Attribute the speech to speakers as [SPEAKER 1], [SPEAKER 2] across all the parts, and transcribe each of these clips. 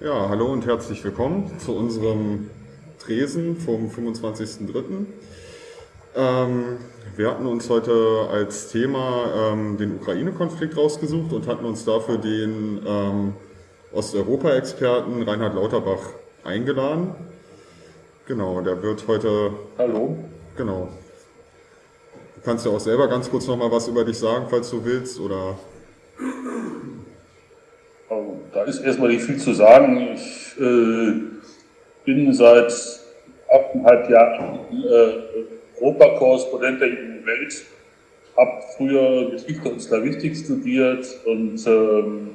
[SPEAKER 1] Ja, hallo und herzlich willkommen zu unserem Tresen vom 25.03. Ähm, wir hatten uns heute als Thema ähm, den Ukraine-Konflikt rausgesucht und hatten uns dafür den ähm, Osteuropa-Experten Reinhard Lauterbach eingeladen. Genau, der wird heute...
[SPEAKER 2] Hallo.
[SPEAKER 1] Genau. Du kannst ja auch selber ganz kurz noch mal was über dich sagen, falls du willst, oder...
[SPEAKER 2] Da ist erstmal nicht viel zu sagen. Ich äh, bin seit achteinhalb Jahren äh, Europakorrespondent der Jungen Welt, habe früher Geschichte und Slavistik studiert und ähm,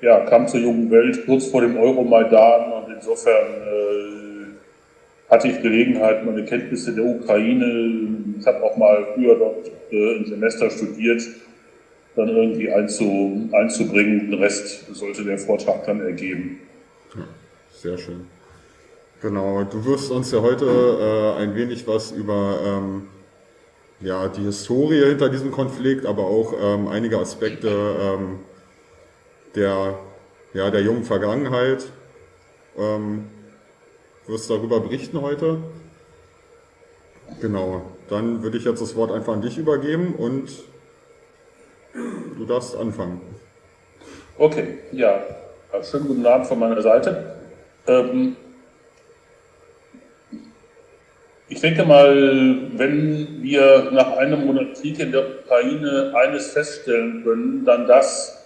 [SPEAKER 2] ja, kam zur Jungen Welt kurz vor dem Euromaidan und insofern äh, hatte ich Gelegenheit, meine Kenntnisse der Ukraine, ich habe auch mal früher dort äh, ein Semester studiert, dann irgendwie einzu, einzubringen. Den Rest sollte der Vortrag dann ergeben.
[SPEAKER 1] sehr schön. Genau, du wirst uns ja heute äh, ein wenig was über ähm, ja, die Historie hinter diesem Konflikt, aber auch ähm, einige Aspekte ähm, der, ja, der jungen Vergangenheit. Ähm, wirst darüber berichten heute. Genau, dann würde ich jetzt das Wort einfach an dich übergeben und Du darfst anfangen.
[SPEAKER 2] Okay, ja. Schönen guten Abend von meiner Seite. Ähm, ich denke mal, wenn wir nach einem Monat Krieg in der Ukraine eines feststellen können, dann das,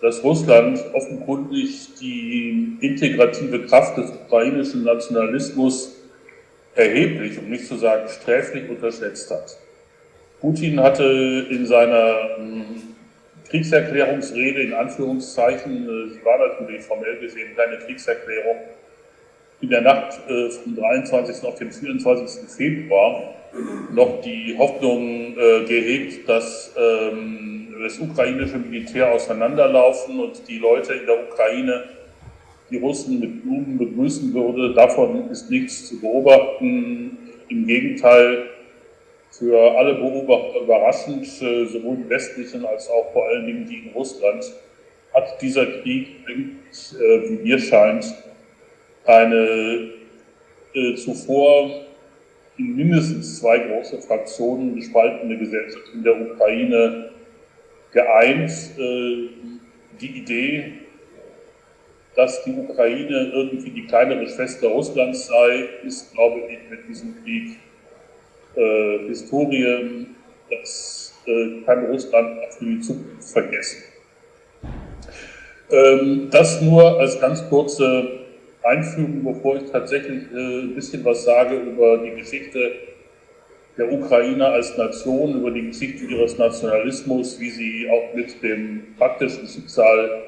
[SPEAKER 2] dass Russland offenkundig die integrative Kraft des ukrainischen Nationalismus erheblich, um nicht zu sagen sträflich, unterschätzt hat. Putin hatte in seiner Kriegserklärungsrede in Anführungszeichen, äh, sie war natürlich formell gesehen keine Kriegserklärung, in der Nacht äh, vom 23. auf den 24. Februar noch die Hoffnung äh, gehegt, dass ähm, das ukrainische Militär auseinanderlaufen und die Leute in der Ukraine die Russen mit Blumen begrüßen würde. Davon ist nichts zu beobachten. Im Gegenteil, für alle Beobachter überraschend, äh, sowohl die westlichen als auch vor allen Dingen die in Russland, hat dieser Krieg, äh, wie mir scheint, eine äh, zuvor in mindestens zwei große Fraktionen gespaltene Gesellschaft in der Ukraine geeint. Die Idee, dass die Ukraine irgendwie die kleinere Schwester Russlands sei, ist, glaube ich, mit diesem Krieg äh, Historie, das äh, kann Russland für die Zukunft vergessen. Ähm, das nur als ganz kurze Einführung, bevor ich tatsächlich äh, ein bisschen was sage über die Geschichte der Ukraine als Nation, über die Geschichte ihres Nationalismus, wie sie auch mit dem praktischen Schicksal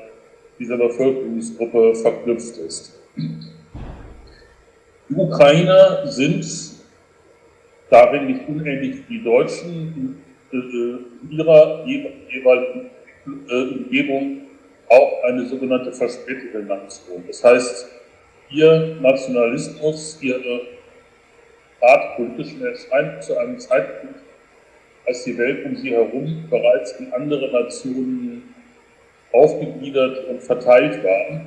[SPEAKER 2] dieser Bevölkerungsgruppe verknüpft ist. Die Ukrainer sind darin nicht unähnlich die Deutschen in, äh, ihrer jeweiligen äh, Umgebung auch eine sogenannte verspätete Nation. Das heißt, ihr Nationalismus, ihre Art politischen Erscheinung zu einem Zeitpunkt, als die Welt um sie herum bereits in andere Nationen aufgegliedert und verteilt war.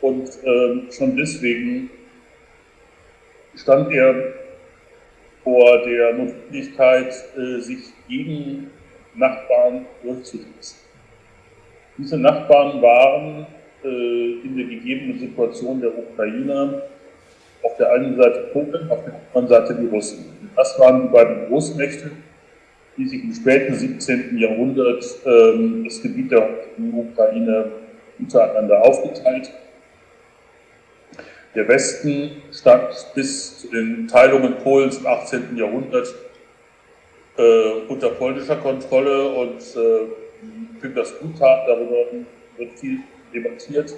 [SPEAKER 2] Und äh, schon deswegen stand er vor der Notwendigkeit, äh, sich gegen Nachbarn durchzusetzen. Diese Nachbarn waren äh, in der gegebenen Situation der Ukrainer auf der einen Seite Polen, auf der anderen Seite die Russen. Das waren die beiden Großmächte, die sich im späten 17. Jahrhundert ähm, das Gebiet der Ukraine untereinander aufgeteilt haben der Westen stand bis zu den Teilungen Polens im 18. Jahrhundert äh, unter polnischer Kontrolle und äh, finde das gut, darüber wird viel debattiert.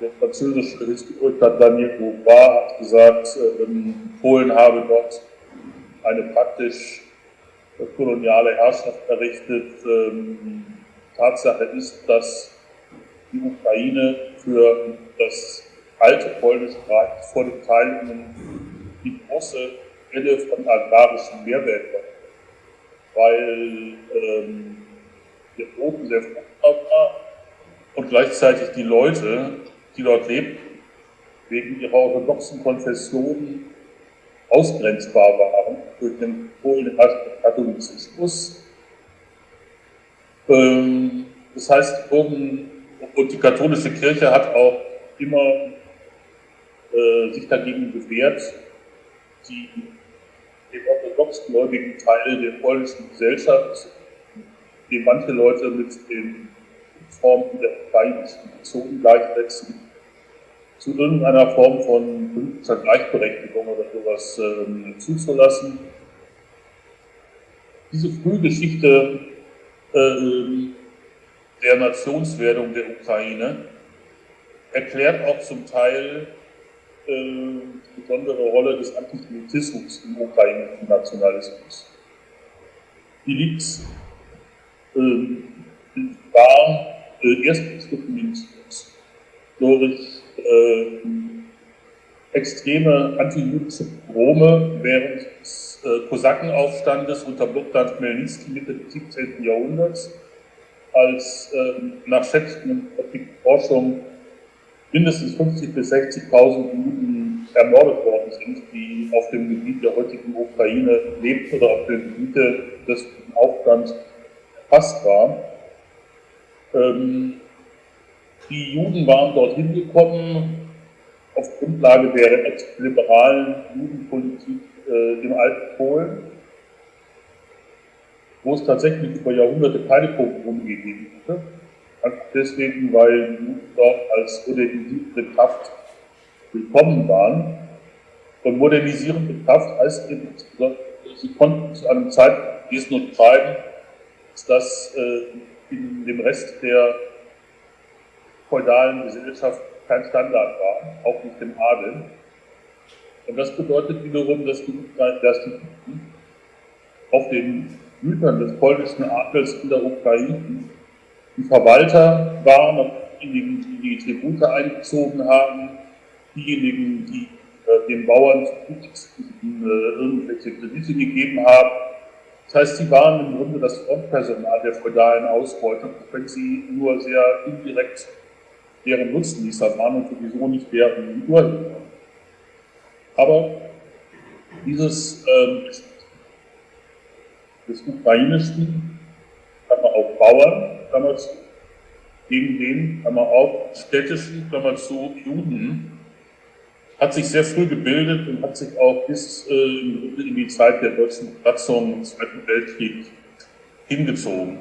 [SPEAKER 2] Der französische Historiker Daniel Beauvoir hat gesagt, äh, Polen habe dort eine praktisch koloniale Herrschaft errichtet. Ähm, Tatsache ist, dass die Ukraine für das alte polnische Reich vor dem Teilungen die große Quelle von agrarischen war, weil ähm, der Boden sehr fruchtbar war und gleichzeitig die Leute, die dort lebt, wegen ihrer orthodoxen Konfession ausgrenzbar waren durch den Polen-Katholizismus. Ähm, das heißt, und die katholische Kirche hat auch immer äh, sich dagegen gewehrt, die, den orthodoxgläubigen Teil der polnischen Gesellschaft, den manche Leute mit den Formen der ukrainischen Nation gleichsetzen, zu irgendeiner Form von politischer Gleichberechtigung oder sowas ähm, zuzulassen. Diese Frühgeschichte äh, der Nationswerdung der Ukraine erklärt auch zum Teil äh, die besondere Rolle des Antisemitismus im ukrainischen Nationalismus. Die liegt äh, war äh, erstens dokumentiert durch äh, extreme antijüdische Pogrome während des äh, Kosakenaufstandes unter Bogdan Chmelnytsky Mitte des 17. Jahrhunderts, als nach Schätzungen der Forschung mindestens 50.000 bis 60.000 Juden ermordet worden sind, die auf dem Gebiet der heutigen Ukraine lebten oder auf dem Gebiet des Aufstands erfasst waren. Ähm, die Juden waren dorthin gekommen auf Grundlage der liberalen Judenpolitik äh, im alten Polen, wo es tatsächlich über Jahrhunderte keine Pogrome gegeben hatte. Deswegen, weil Juden dort als modernisierende Kraft willkommen waren. Und modernisierende Kraft heißt eben, sie konnten zu einem Zeitpunkt lesen und schreiben, dass das äh, in dem Rest der feudalen Gesellschaft kein Standard war, auch nicht im Adel. Und das bedeutet wiederum, dass die, dass die auf den Gütern des polnischen Adels in der Ukraine die Verwalter waren und diejenigen, die die Tribute eingezogen haben, diejenigen, die äh, den Bauern äh, irgendwelche Kredite gegeben haben. Das heißt, sie waren im Grunde das Frontpersonal der feudalen Ausbeutung, wenn sie nur sehr indirekt deren Nutznießer waren und sowieso nicht deren Urheber. Aber dieses ähm, des ukrainischen, man auch Bauern, Klammer zu, gegen den, man auch städtischen, Klammer zu, Juden, hat sich sehr früh gebildet und hat sich auch bis äh, in die Zeit der deutschen Besatzung im Zweiten Weltkrieg hingezogen.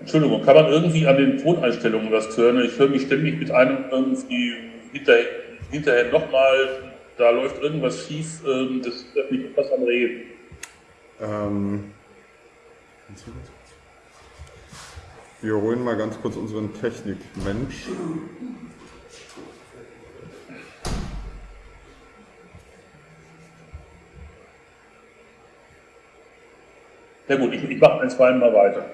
[SPEAKER 2] Entschuldigung, kann man irgendwie an den Toneinstellungen was hören? Ich höre mich ständig mit einem irgendwie hinterher, hinterher nochmal, da läuft irgendwas schief, ähm, das ist mich etwas am Reden. Ähm,
[SPEAKER 1] wir holen mal ganz kurz unseren Technikmensch.
[SPEAKER 2] Ja gut, ich, ich mache ein, zwei Mal weiter.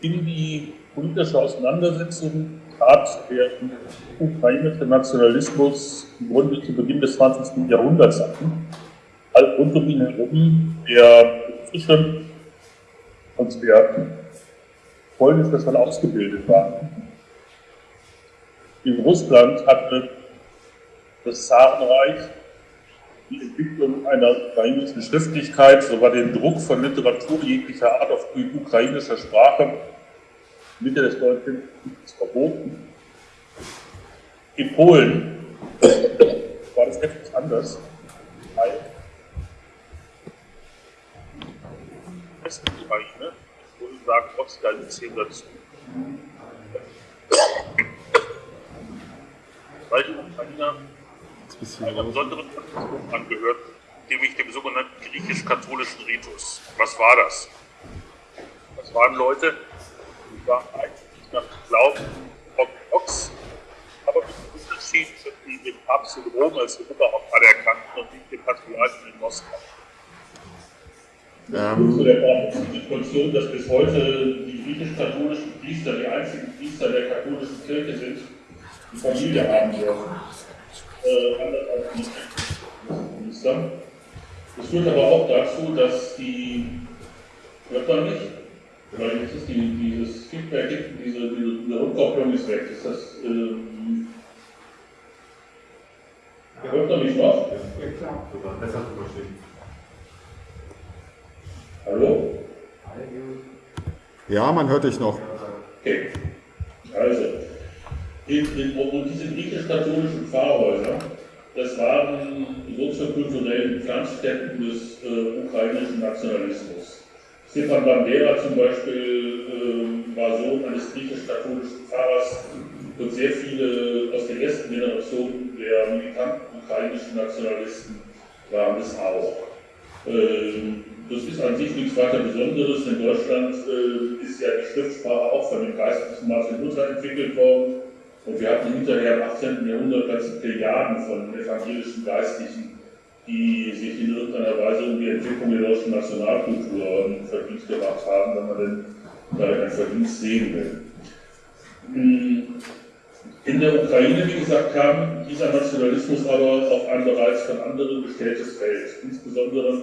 [SPEAKER 2] in die politische Auseinandersetzung trat der ukrainische Nationalismus im Grunde zu Beginn des 20. Jahrhunderts an. All rund um ihn herum der frische und der polnisch schon ausgebildet waren. In Russland hatte das Zarenreich die Entwicklung einer ukrainischen Schriftlichkeit sogar den Druck von Literatur jeglicher Art auf ukrainischer Sprache Mitte des 19. Jahrhunderts verboten. In Polen war das etwas anders, weil Westukraine, Polen sagt Ostgalizien dazu. Weil die Ukrainer einer besonderen Tradition angehört, nämlich dem sogenannten griechisch-katholischen Ritus. Was war das? Das waren Leute, die waren eigentlich nach Glauben orthodox, aber mit dem Unterschied zwischen dem Papst in Rom als Oberhaupt anerkannt und nicht dem Patriarchen in Moskau. Ähm. Zu der Situation, dass bis heute die griechisch-katholischen Priester die einzigen Priester der katholischen Kirche sind, die Familie haben dürfen. Äh, anders als die Priester. Es führt aber auch dazu, dass die, hört man nicht, weil jetzt ist die, dieses Feedback, diese, diese, diese Rückkopplung ist weg. Ist das, ähm, hört man mich noch?
[SPEAKER 1] Ja, klar, sogar besser zu verstehen.
[SPEAKER 2] Hallo?
[SPEAKER 1] Ja, man hört dich noch.
[SPEAKER 2] Okay. Also, in, in, und diese griechisch-katholischen Pfarrhäuser, das waren soziokulturellen Pflanzstätten des äh, ukrainischen Nationalismus. Stefan Bandera zum Beispiel äh, war Sohn eines griechisch-katholischen Pfarrers und sehr viele aus der ersten Generation der militanten ukrainischen Nationalisten waren es auch. Ähm, das ist an sich nichts weiter Besonderes. In Deutschland äh, ist ja die Schriftsprache auch von dem geistlichen Martin Luther entwickelt worden. Und wir hatten hinterher im 18. Jahrhundert ganze Plejaden von evangelischen Geistlichen, die sich in irgendeiner Weise um die Entwicklung der deutschen Nationalkultur verdient gemacht haben, wenn man denn da einen Verdienst sehen will. Hm, in der Ukraine, wie gesagt, kam dieser Nationalismus aber auf ein bereits von anderen bestelltes Feld. Insbesondere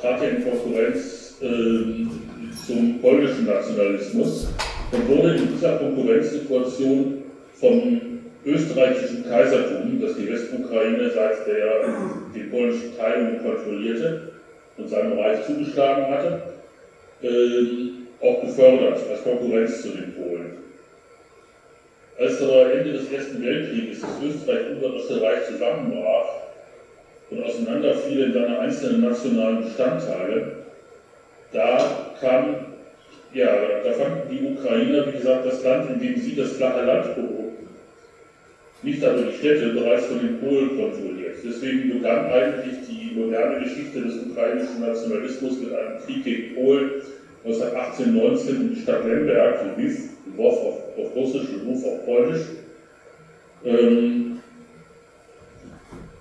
[SPEAKER 2] trat er in Konkurrenz äh, zum polnischen Nationalismus und wurde in dieser Konkurrenzsituation vom österreichischen Kaisertum, das die Westukraine seit der die polnische Teilung kontrollierte und seinem Reich zugeschlagen hatte, äh, auch gefördert als Konkurrenz zu den Polen. Als aber Ende des Ersten Weltkrieges das Österreich-Ungarische Reich zusammenbrach und auseinanderfiel in seine einzelnen nationalen Bestandteile, da kam, ja, da fanden die Ukrainer, wie gesagt, das Land, in dem sie das flache Land nicht aber die Städte, bereits von den Polen kontrolliert. Deswegen begann eigentlich die moderne Geschichte des ukrainischen Nationalismus mit einem Krieg gegen Polen 1918-19 in die Stadt Lemberg, Lviv, Lwów auf, auf Russisch, Lwów auf Polnisch. Ähm,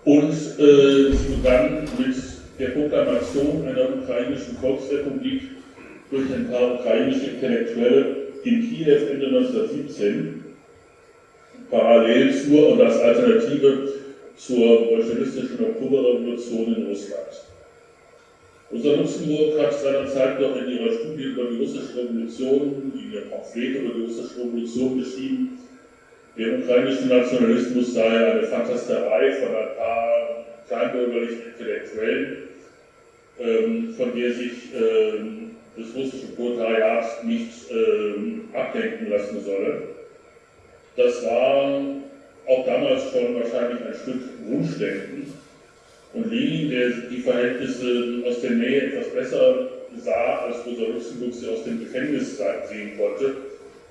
[SPEAKER 2] und äh, sie begann mit der Proklamation einer ukrainischen Volksrepublik durch ein paar ukrainische Intellektuelle in Kiew Ende 1917, parallel zur und als Alternative zur bolschewistischen Oktoberrevolution in Russland. Rosa Luxemburg hat seinerzeit noch in ihrer Studie über die russische Revolution, in ihrem Pamphlet über die russische Revolution geschrieben, der ukrainische Nationalismus sei eine Fantasterei von ein paar kleinbürgerlichen Intellektuellen, ähm, von der sich ähm, das russische Proletariat nicht ähm, abdenken lassen solle. Das war auch damals schon wahrscheinlich ein Stück Wunschdenken. Und Lenin, der die Verhältnisse aus der Nähe etwas besser sah, als Rosa Luxemburg sie aus dem Gefängnis sehen konnte,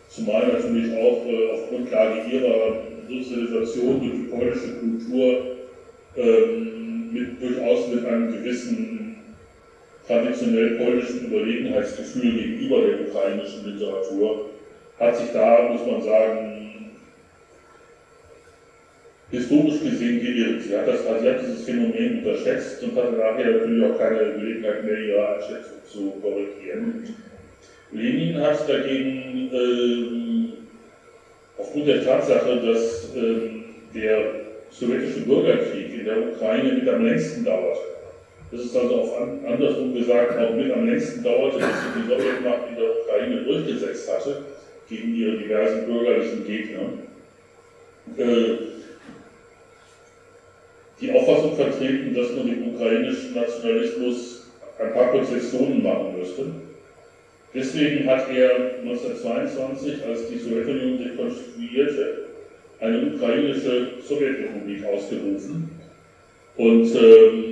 [SPEAKER 2] zumal natürlich auch äh, auf Grundlage ihrer Sozialisation durch die polnische Kultur ähm, mit, durchaus mit einem gewissen traditionell polnischen Überlegenheitsgefühl gegenüber der ukrainischen Literatur, hat sich da, muss man sagen, historisch gesehen geirrt. Sie hat, das, sie hat dieses Phänomen unterschätzt und hatte nachher natürlich auch keine Gelegenheit mehr, ihre Einschätzung zu korrigieren. Lenin hat dagegen äh, aufgrund der Tatsache, dass äh, der sowjetische Bürgerkrieg in der Ukraine mit am längsten dauert, das ist also auf an, andersrum gesagt auch mit am längsten dauerte, bis sich die Sowjetmacht in der Ukraine durchgesetzt hatte gegen ihre diversen bürgerlichen Gegner. Äh, die Auffassung vertreten, dass man dem ukrainischen Nationalismus ein paar Konzessionen machen müsste. Deswegen hat er 1922, als die Sowjetunion sich konstituierte, eine ukrainische Sowjetrepublik ausgerufen. Und ähm,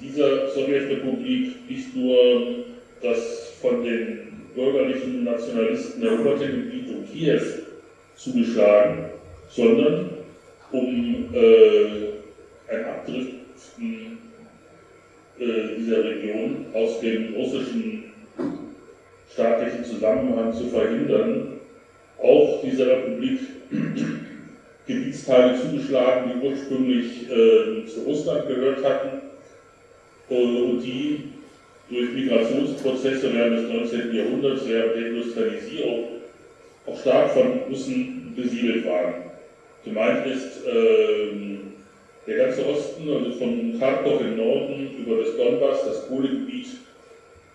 [SPEAKER 2] dieser Sowjetrepublik nicht nur das von den bürgerlichen Nationalisten eroberte Gebiet um Kiew zugeschlagen, sondern um äh, ein Abdriften äh, dieser Region aus dem russischen staatlichen Zusammenhang zu verhindern, auch dieser Republik Gebietsteile zugeschlagen, die ursprünglich äh, zu Russland gehört hatten und die durch Migrationsprozesse während des 19. Jahrhunderts, während der Industrialisierung, auch stark von Russen besiedelt waren. Gemeint ist, äh, Der ganze Osten, also von Kharkov im Norden über das Donbass, das Kohlegebiet,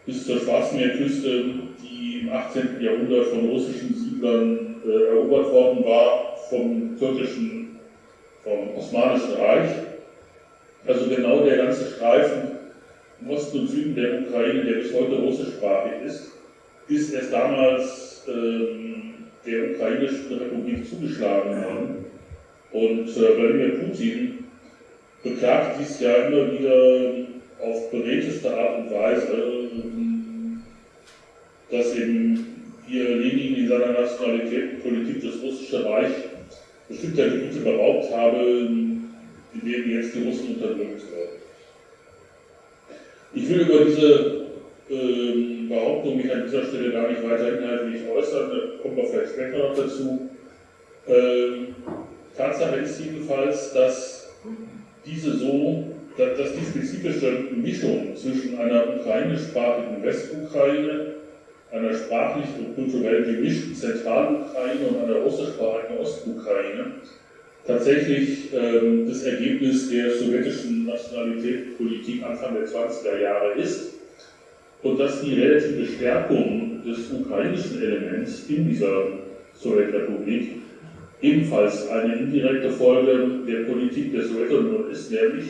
[SPEAKER 2] bis zur Schwarzmeerküste, die im 18. Jahrhundert von russischen Siedlern äh, erobert worden war, vom türkischen, vom Osmanischen Reich. Also genau der ganze Streifen im Osten und Süden der Ukraine, der bis heute russischsprachig ist, ist erst damals ähm, der ukrainischen Republik zugeschlagen worden. Und äh, Wladimir Putin beklagt dies ja immer wieder auf beredteste Art und Weise, dass eben hier Lenin in seiner Nationalitätenpolitik das russische Reich bestimmter Gebiete beraubt habe, in denen jetzt die Russen unterdrückt werden. Ich will über diese äh, Behauptung mich an dieser Stelle gar nicht weiter inhaltlich äußern, da kommen wir vielleicht später noch dazu. Äh, Tatsache ist jedenfalls, dass diese so, dass, die spezifische Mischung zwischen einer ukrainischsprachigen Westukraine, einer sprachlich und kulturell gemischten Zentralukraine und einer russischsprachigen Ostukraine tatsächlich ähm, das Ergebnis der sowjetischen Nationalitätspolitik Anfang der 20er Jahre ist und dass die relative Stärkung des ukrainischen Elements in dieser Sowjetrepublik ebenfalls eine indirekte Folge der Politik der Sowjetunion ist, nämlich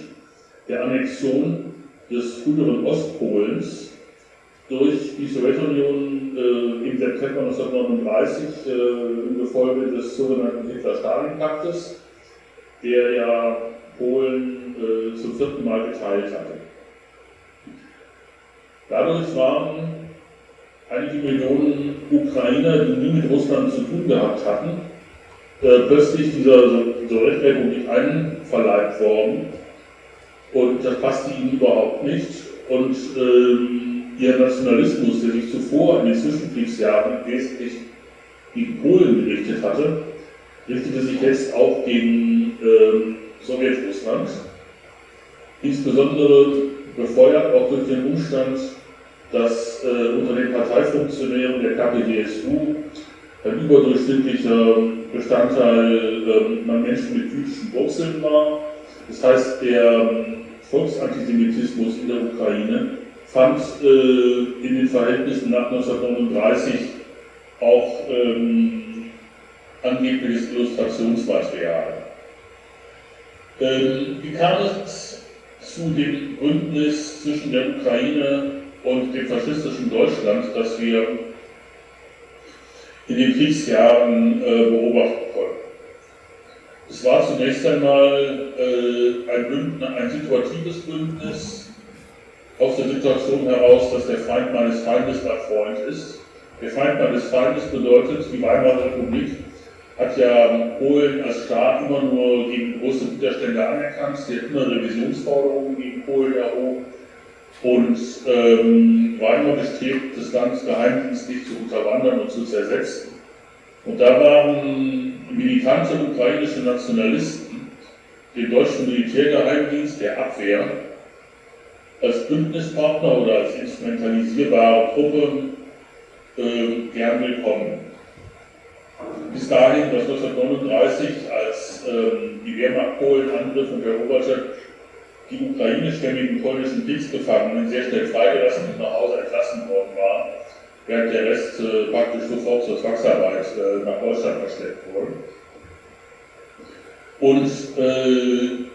[SPEAKER 2] der Annexion des früheren Ostpolens durch die Sowjetunion äh, im September 1939 äh, im Gefolge des sogenannten Hitler-Stalin-Paktes, der ja Polen äh, zum vierten Mal geteilt hatte. Dadurch waren einige Millionen Ukrainer, die nie mit Russland zu tun gehabt hatten, äh, plötzlich dieser Sowjetrepublik einverleibt worden. Und das passte ihnen überhaupt nicht. Und ähm, ihr Nationalismus, der sich zuvor in den Zwischenkriegsjahren wesentlich gegen Polen gerichtet hatte, richtete sich jetzt auch gegen ähm, Sowjetrussland, insbesondere befeuert auch durch den Umstand, dass äh, unter den Parteifunktionären der KPDSU ein überdurchschnittlicher Bestandteil äh, Menschen mit jüdischen Wurzeln war. Das heißt, der ähm, Volksantisemitismus in der Ukraine fand äh, in den Verhältnissen nach 1939 auch ähm, angebliches Illustrationsmaterial. Ähm, wie kam es zu dem Bündnis zwischen der Ukraine und dem faschistischen Deutschland, das wir in den Kriegsjahren äh, beobachten konnten. Es war zunächst einmal äh, ein, Bündnis, ein situatives Bündnis aus der Situation heraus, dass der Feind meines Feindes mein Freund ist. Der Feind meines Feindes bedeutet, die Weimarer Republik hat ja Polen als Staat immer nur gegen große Widerstände anerkannt, sie hat immer Revisionsforderungen gegen Polen erhoben und ähm, war immer bestrebt, das Land geheimdienstlich zu unterwandern und zu zersetzen. Und da waren militante ukrainische Nationalisten den deutschen Militärgeheimdienst der Abwehr als Bündnispartner oder als instrumentalisierbare Truppe äh, gern willkommen. Bis dahin, dass 1939, als ähm, die Wehrmacht Polen angriff und eroberte, die ukrainischstämmigen polnischen Kriegsgefangenen sehr schnell freigelassen und nach Hause entlassen worden waren, während der Rest äh, praktisch sofort zur Zwangsarbeit äh, nach Deutschland versteckt wurde. Und äh,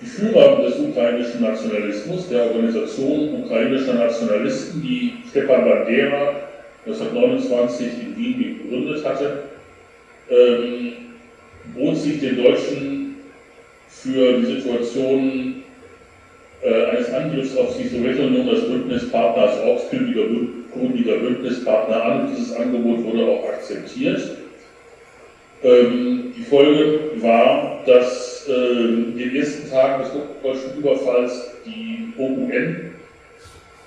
[SPEAKER 2] die Führer des ukrainischen Nationalismus, der Organisation ukrainischer Nationalisten, die Stepan Bandera 1929 in Wien gegründet hatte, ähm, bot sich den Deutschen für die Situation äh, eines Angriffs auf die Sowjetunion als Bündnispartner, als ortskündiger Bündnispartner an. Dieses Angebot wurde auch akzeptiert. Ähm, die Folge war, dass äh, in den ersten Tagen des deutschen Überfalls die OUN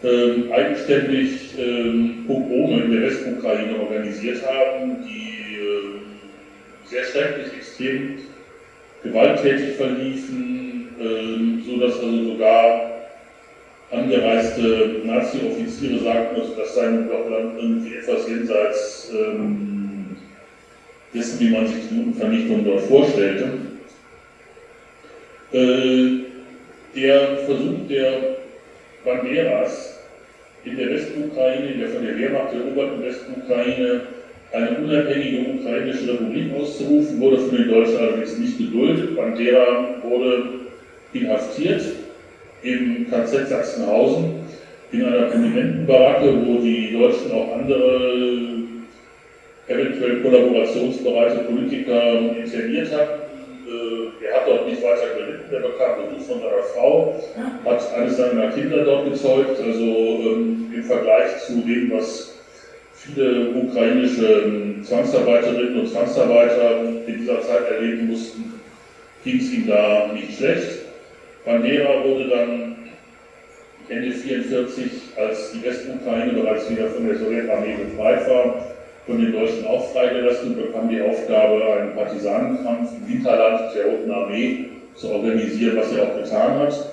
[SPEAKER 2] äh, eigenständig äh, Pogrome in der Westukraine organisiert haben, die äh, sehr schrecklich, extrem gewalttätig verliefen, ähm, so dass also sogar angereiste Nazi-Offiziere sagten, also das sei nun doch irgendwie etwas jenseits ähm, dessen, wie man sich die Judenvernichtung dort vorstellte. Äh, der Versuch der Banderas in der Westukraine, in der von der Wehrmacht eroberten Westukraine, eine unabhängige ukrainische Republik auszurufen, wurde von den Deutschen allerdings nicht geduldet. Bandera wurde inhaftiert im KZ Sachsenhausen in einer Prominentenbaracke, wo die Deutschen auch andere eventuell kollaborationsbereite Politiker interniert hatten. Äh, er hat dort nicht weiter gelitten, der bekam Besuch von seiner Frau, hat eines seiner Kinder dort gezeugt, also ähm, im Vergleich zu dem, was viele ukrainische ähm, Zwangsarbeiterinnen und Zwangsarbeiter in dieser Zeit erleben mussten, ging es ihm da nicht schlecht. Bandera wurde dann Ende 1944, als die Westukraine bereits wieder von der Sowjetarmee befreit war, von den Deutschen auch freigelassen und bekam die Aufgabe, einen Partisanenkampf im Hinterland der Roten Armee zu organisieren, was er auch getan hat.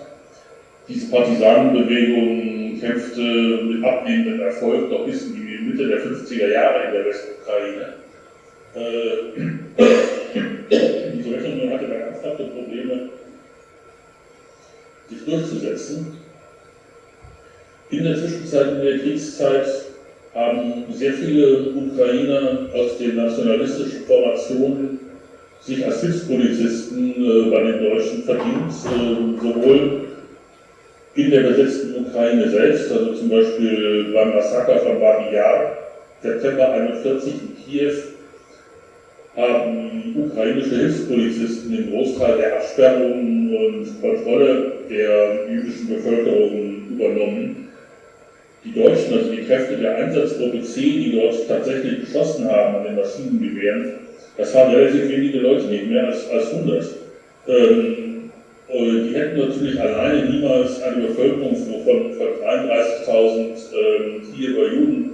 [SPEAKER 2] Diese Partisanenbewegung kämpfte mit abnehmendem Erfolg doch bis in die Mitte der 50er Jahre in der Westukraine. Äh, die Sowjetunion hatte da ernsthafte Probleme, sich durchzusetzen. In der Zwischenzeit, in der Kriegszeit, haben sehr viele Ukrainer aus den nationalistischen Formationen sich als Hilfspolizisten äh, bei den Deutschen verdient, äh, sowohl in der besetzten Ukraine selbst, also zum Beispiel beim Massaker von Babi Yar, September 41 in Kiew, haben ukrainische Hilfspolizisten den Großteil der Absperrungen und Kontrolle der jüdischen Bevölkerung übernommen die Deutschen, also die Kräfte der Einsatzgruppe C, die dort tatsächlich geschossen haben an den Maschinengewehren, das waren relativ wenige Leute, nicht mehr als, als 100. Ähm, die hätten natürlich alleine niemals eine Bevölkerung von, von 33.000 ähm, Kiewer Juden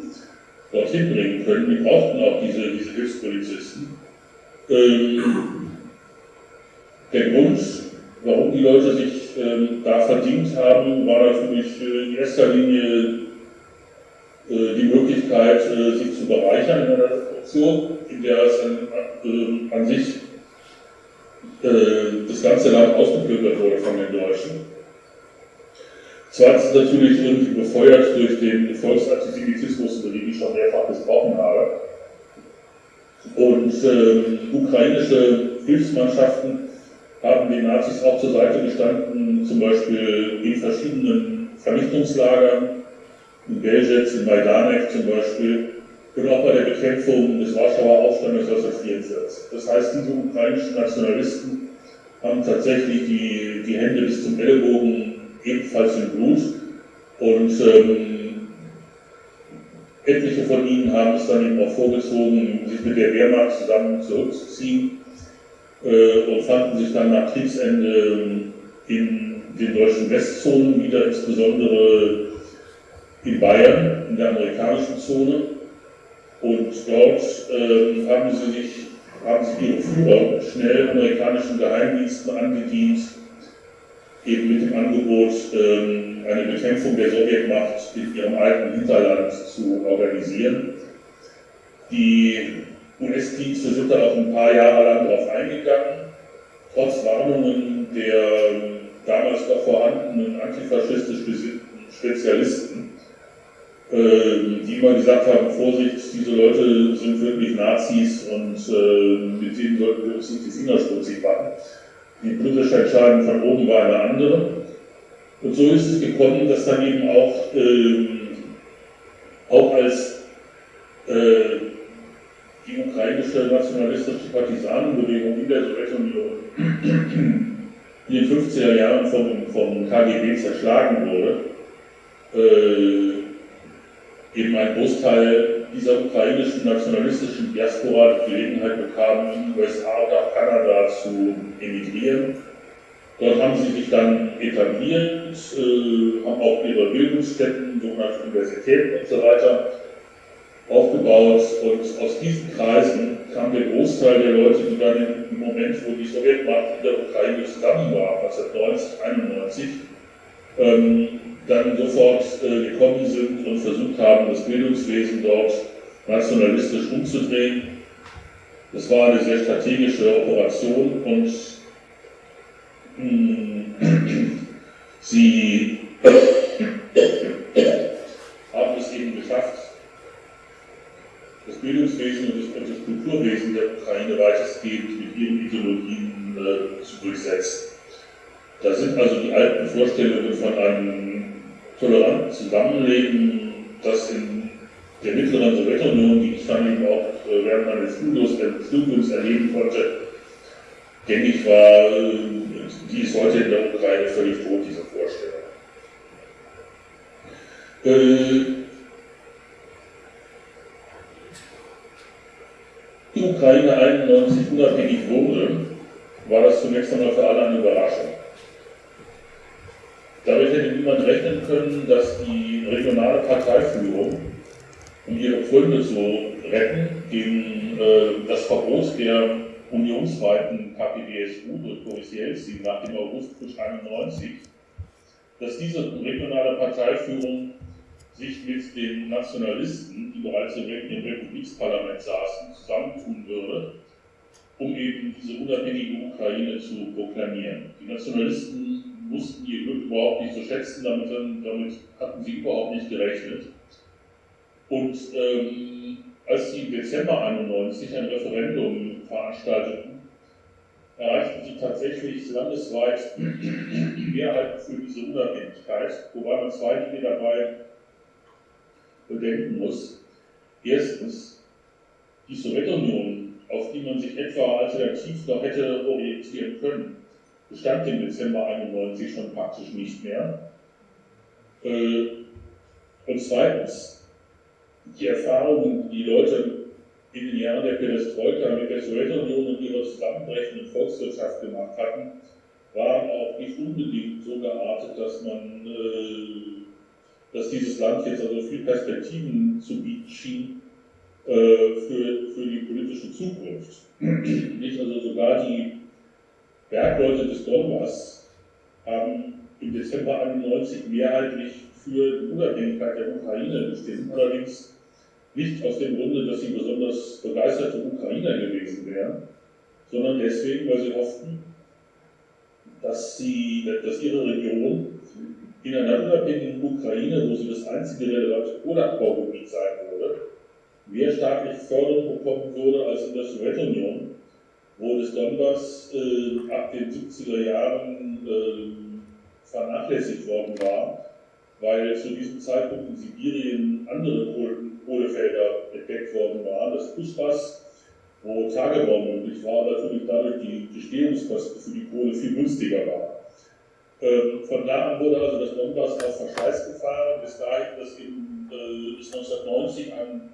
[SPEAKER 2] dorthin bringen können. Die brauchten auch diese, diese Hilfspolizisten. Ähm, der Grund, warum die Leute sich ähm, da verdient haben, war natürlich äh, in erster Linie äh, die Möglichkeit, äh, sich zu bereichern in einer Situation, in der es an, äh, an sich das ganze Land ausgeplündert wurde von den Deutschen. Zweitens natürlich irgendwie befeuert durch den Volksantisemitismus, über den ich schon mehrfach gesprochen habe. Und äh, ukrainische Hilfsmannschaften haben den Nazis auch zur Seite gestanden, zum Beispiel in verschiedenen Vernichtungslagern, in Belzec, in Majdanek zum Beispiel, und auch bei der Bekämpfung des Warschauer Aufstandes 1944. Das heißt, diese ukrainischen Nationalisten haben tatsächlich die, die Hände bis zum Ellbogen ebenfalls im Blut und ähm, etliche von ihnen haben es dann eben auch vorgezogen, sich mit der Wehrmacht zusammen zurückzuziehen äh, und fanden sich dann nach Kriegsende in den deutschen Westzonen wieder, insbesondere in Bayern, in der amerikanischen Zone. Und dort äh, haben sie sich, haben sich ihre Führer schnell amerikanischen Geheimdiensten angedient, eben mit dem Angebot, äh, eine Bekämpfung der Sowjetmacht in ihrem alten Hinterland zu organisieren. Die US-Dienste sind da auch ein paar Jahre lang darauf eingegangen, trotz Warnungen der damals noch vorhandenen antifaschistisch gesinnten Spezialisten ähm, die immer gesagt haben, Vorsicht, diese Leute sind wirklich Nazis und mit denen sollten wir uns nicht die Finger schmutzig machen. Die britische Entscheidung von oben war eine andere. Und so ist es gekommen, dass dann eben auch, äh, auch als äh, die ukrainische nationalistische Partisanenbewegung in der Sowjetunion in den 50er Jahren vom, vom KGB zerschlagen wurde, äh, eben ein Großteil dieser ukrainischen nationalistischen Diaspora die Gelegenheit bekam, in die USA oder Kanada zu emigrieren. Dort haben sie sich dann etabliert, äh, haben auch ihre Bildungsstätten, sogenannte Universitäten und so weiter aufgebaut und aus diesen Kreisen kam der Großteil der Leute, die dann im Moment, wo die Sowjetmacht in der Ukraine zusammen war, 1990, 1991, ähm, dann sofort äh, gekommen sind und versucht haben, das Bildungswesen dort nationalistisch umzudrehen. Das war eine sehr strategische Operation und Sie haben es eben geschafft, das Bildungswesen und das, Kulturwesen der Ukraine weitestgehend mit ihren Ideologien äh, zu durchsetzen. Da sind also die alten Vorstellungen von einem toleranten Zusammenleben, das in der mittleren Sowjetunion, die ich dann eben auch äh, während meines Studiums erleben konnte, gängig war, äh, die ist heute in der Ukraine völlig tot, diese Vorstellung. Äh, die Ukraine 91 unabhängig wurde, war das zunächst einmal für alle eine Überraschung. Niemand rechnen können, dass die regionale Parteiführung, um ihre Gründe zu retten, gegen äh, das Verbot der unionsweiten KPDSU durch Boris Jelzin nach dem Augustputsch 91, dass diese regionale Parteiführung sich mit den Nationalisten, die bereits im Republiksparlament saßen, zusammentun würde, um eben diese unabhängige Ukraine zu proklamieren. Die Nationalisten wussten ihr Glück überhaupt nicht zu schätzen, damit, damit hatten sie überhaupt nicht gerechnet. Und ähm, als sie im Dezember 91 ein Referendum veranstalteten, erreichten sie tatsächlich landesweit die Mehrheit für diese Unabhängigkeit, wobei man zwei Dinge dabei bedenken muss. Erstens, die Sowjetunion, auf die man sich etwa alternativ noch hätte orientieren können, bestand im Dezember 91 schon praktisch nicht mehr. Äh, und zweitens, die Erfahrungen, die Leute in den Jahren der Perestroika mit der Sowjetunion und ihrer zusammenbrechenden Volkswirtschaft gemacht hatten, waren auch nicht unbedingt so geartet, dass man, äh, dass dieses Land jetzt also viel Perspektiven zu bieten schien äh, für, für die politische Zukunft. nicht also sogar die Bergleute des Donbass haben im Dezember 91 mehrheitlich für die Unabhängigkeit der Ukraine bestimmt, allerdings nicht aus dem Grunde, dass sie besonders begeisterte Ukrainer gewesen wären, sondern deswegen, weil sie hofften, dass, sie, dass ihre Region in einer unabhängigen Ukraine, wo sie das einzige relevante Kohleabbaugebiet sein würde, mehr staatliche Förderung bekommen würde als in der Sowjetunion, wo das Donbass äh, ab den 70er Jahren äh, vernachlässigt worden war, weil zu diesem Zeitpunkt in Sibirien andere Kohlefelder entdeckt worden waren. Das Kuspas, wo Tagebau möglich war, natürlich dadurch die Gestehungskosten für die Kohle viel günstiger waren. Ähm, von da an wurde also das Donbass auf Verschleiß gefahren, bis dahin, dass eben, äh, bis 1990 ein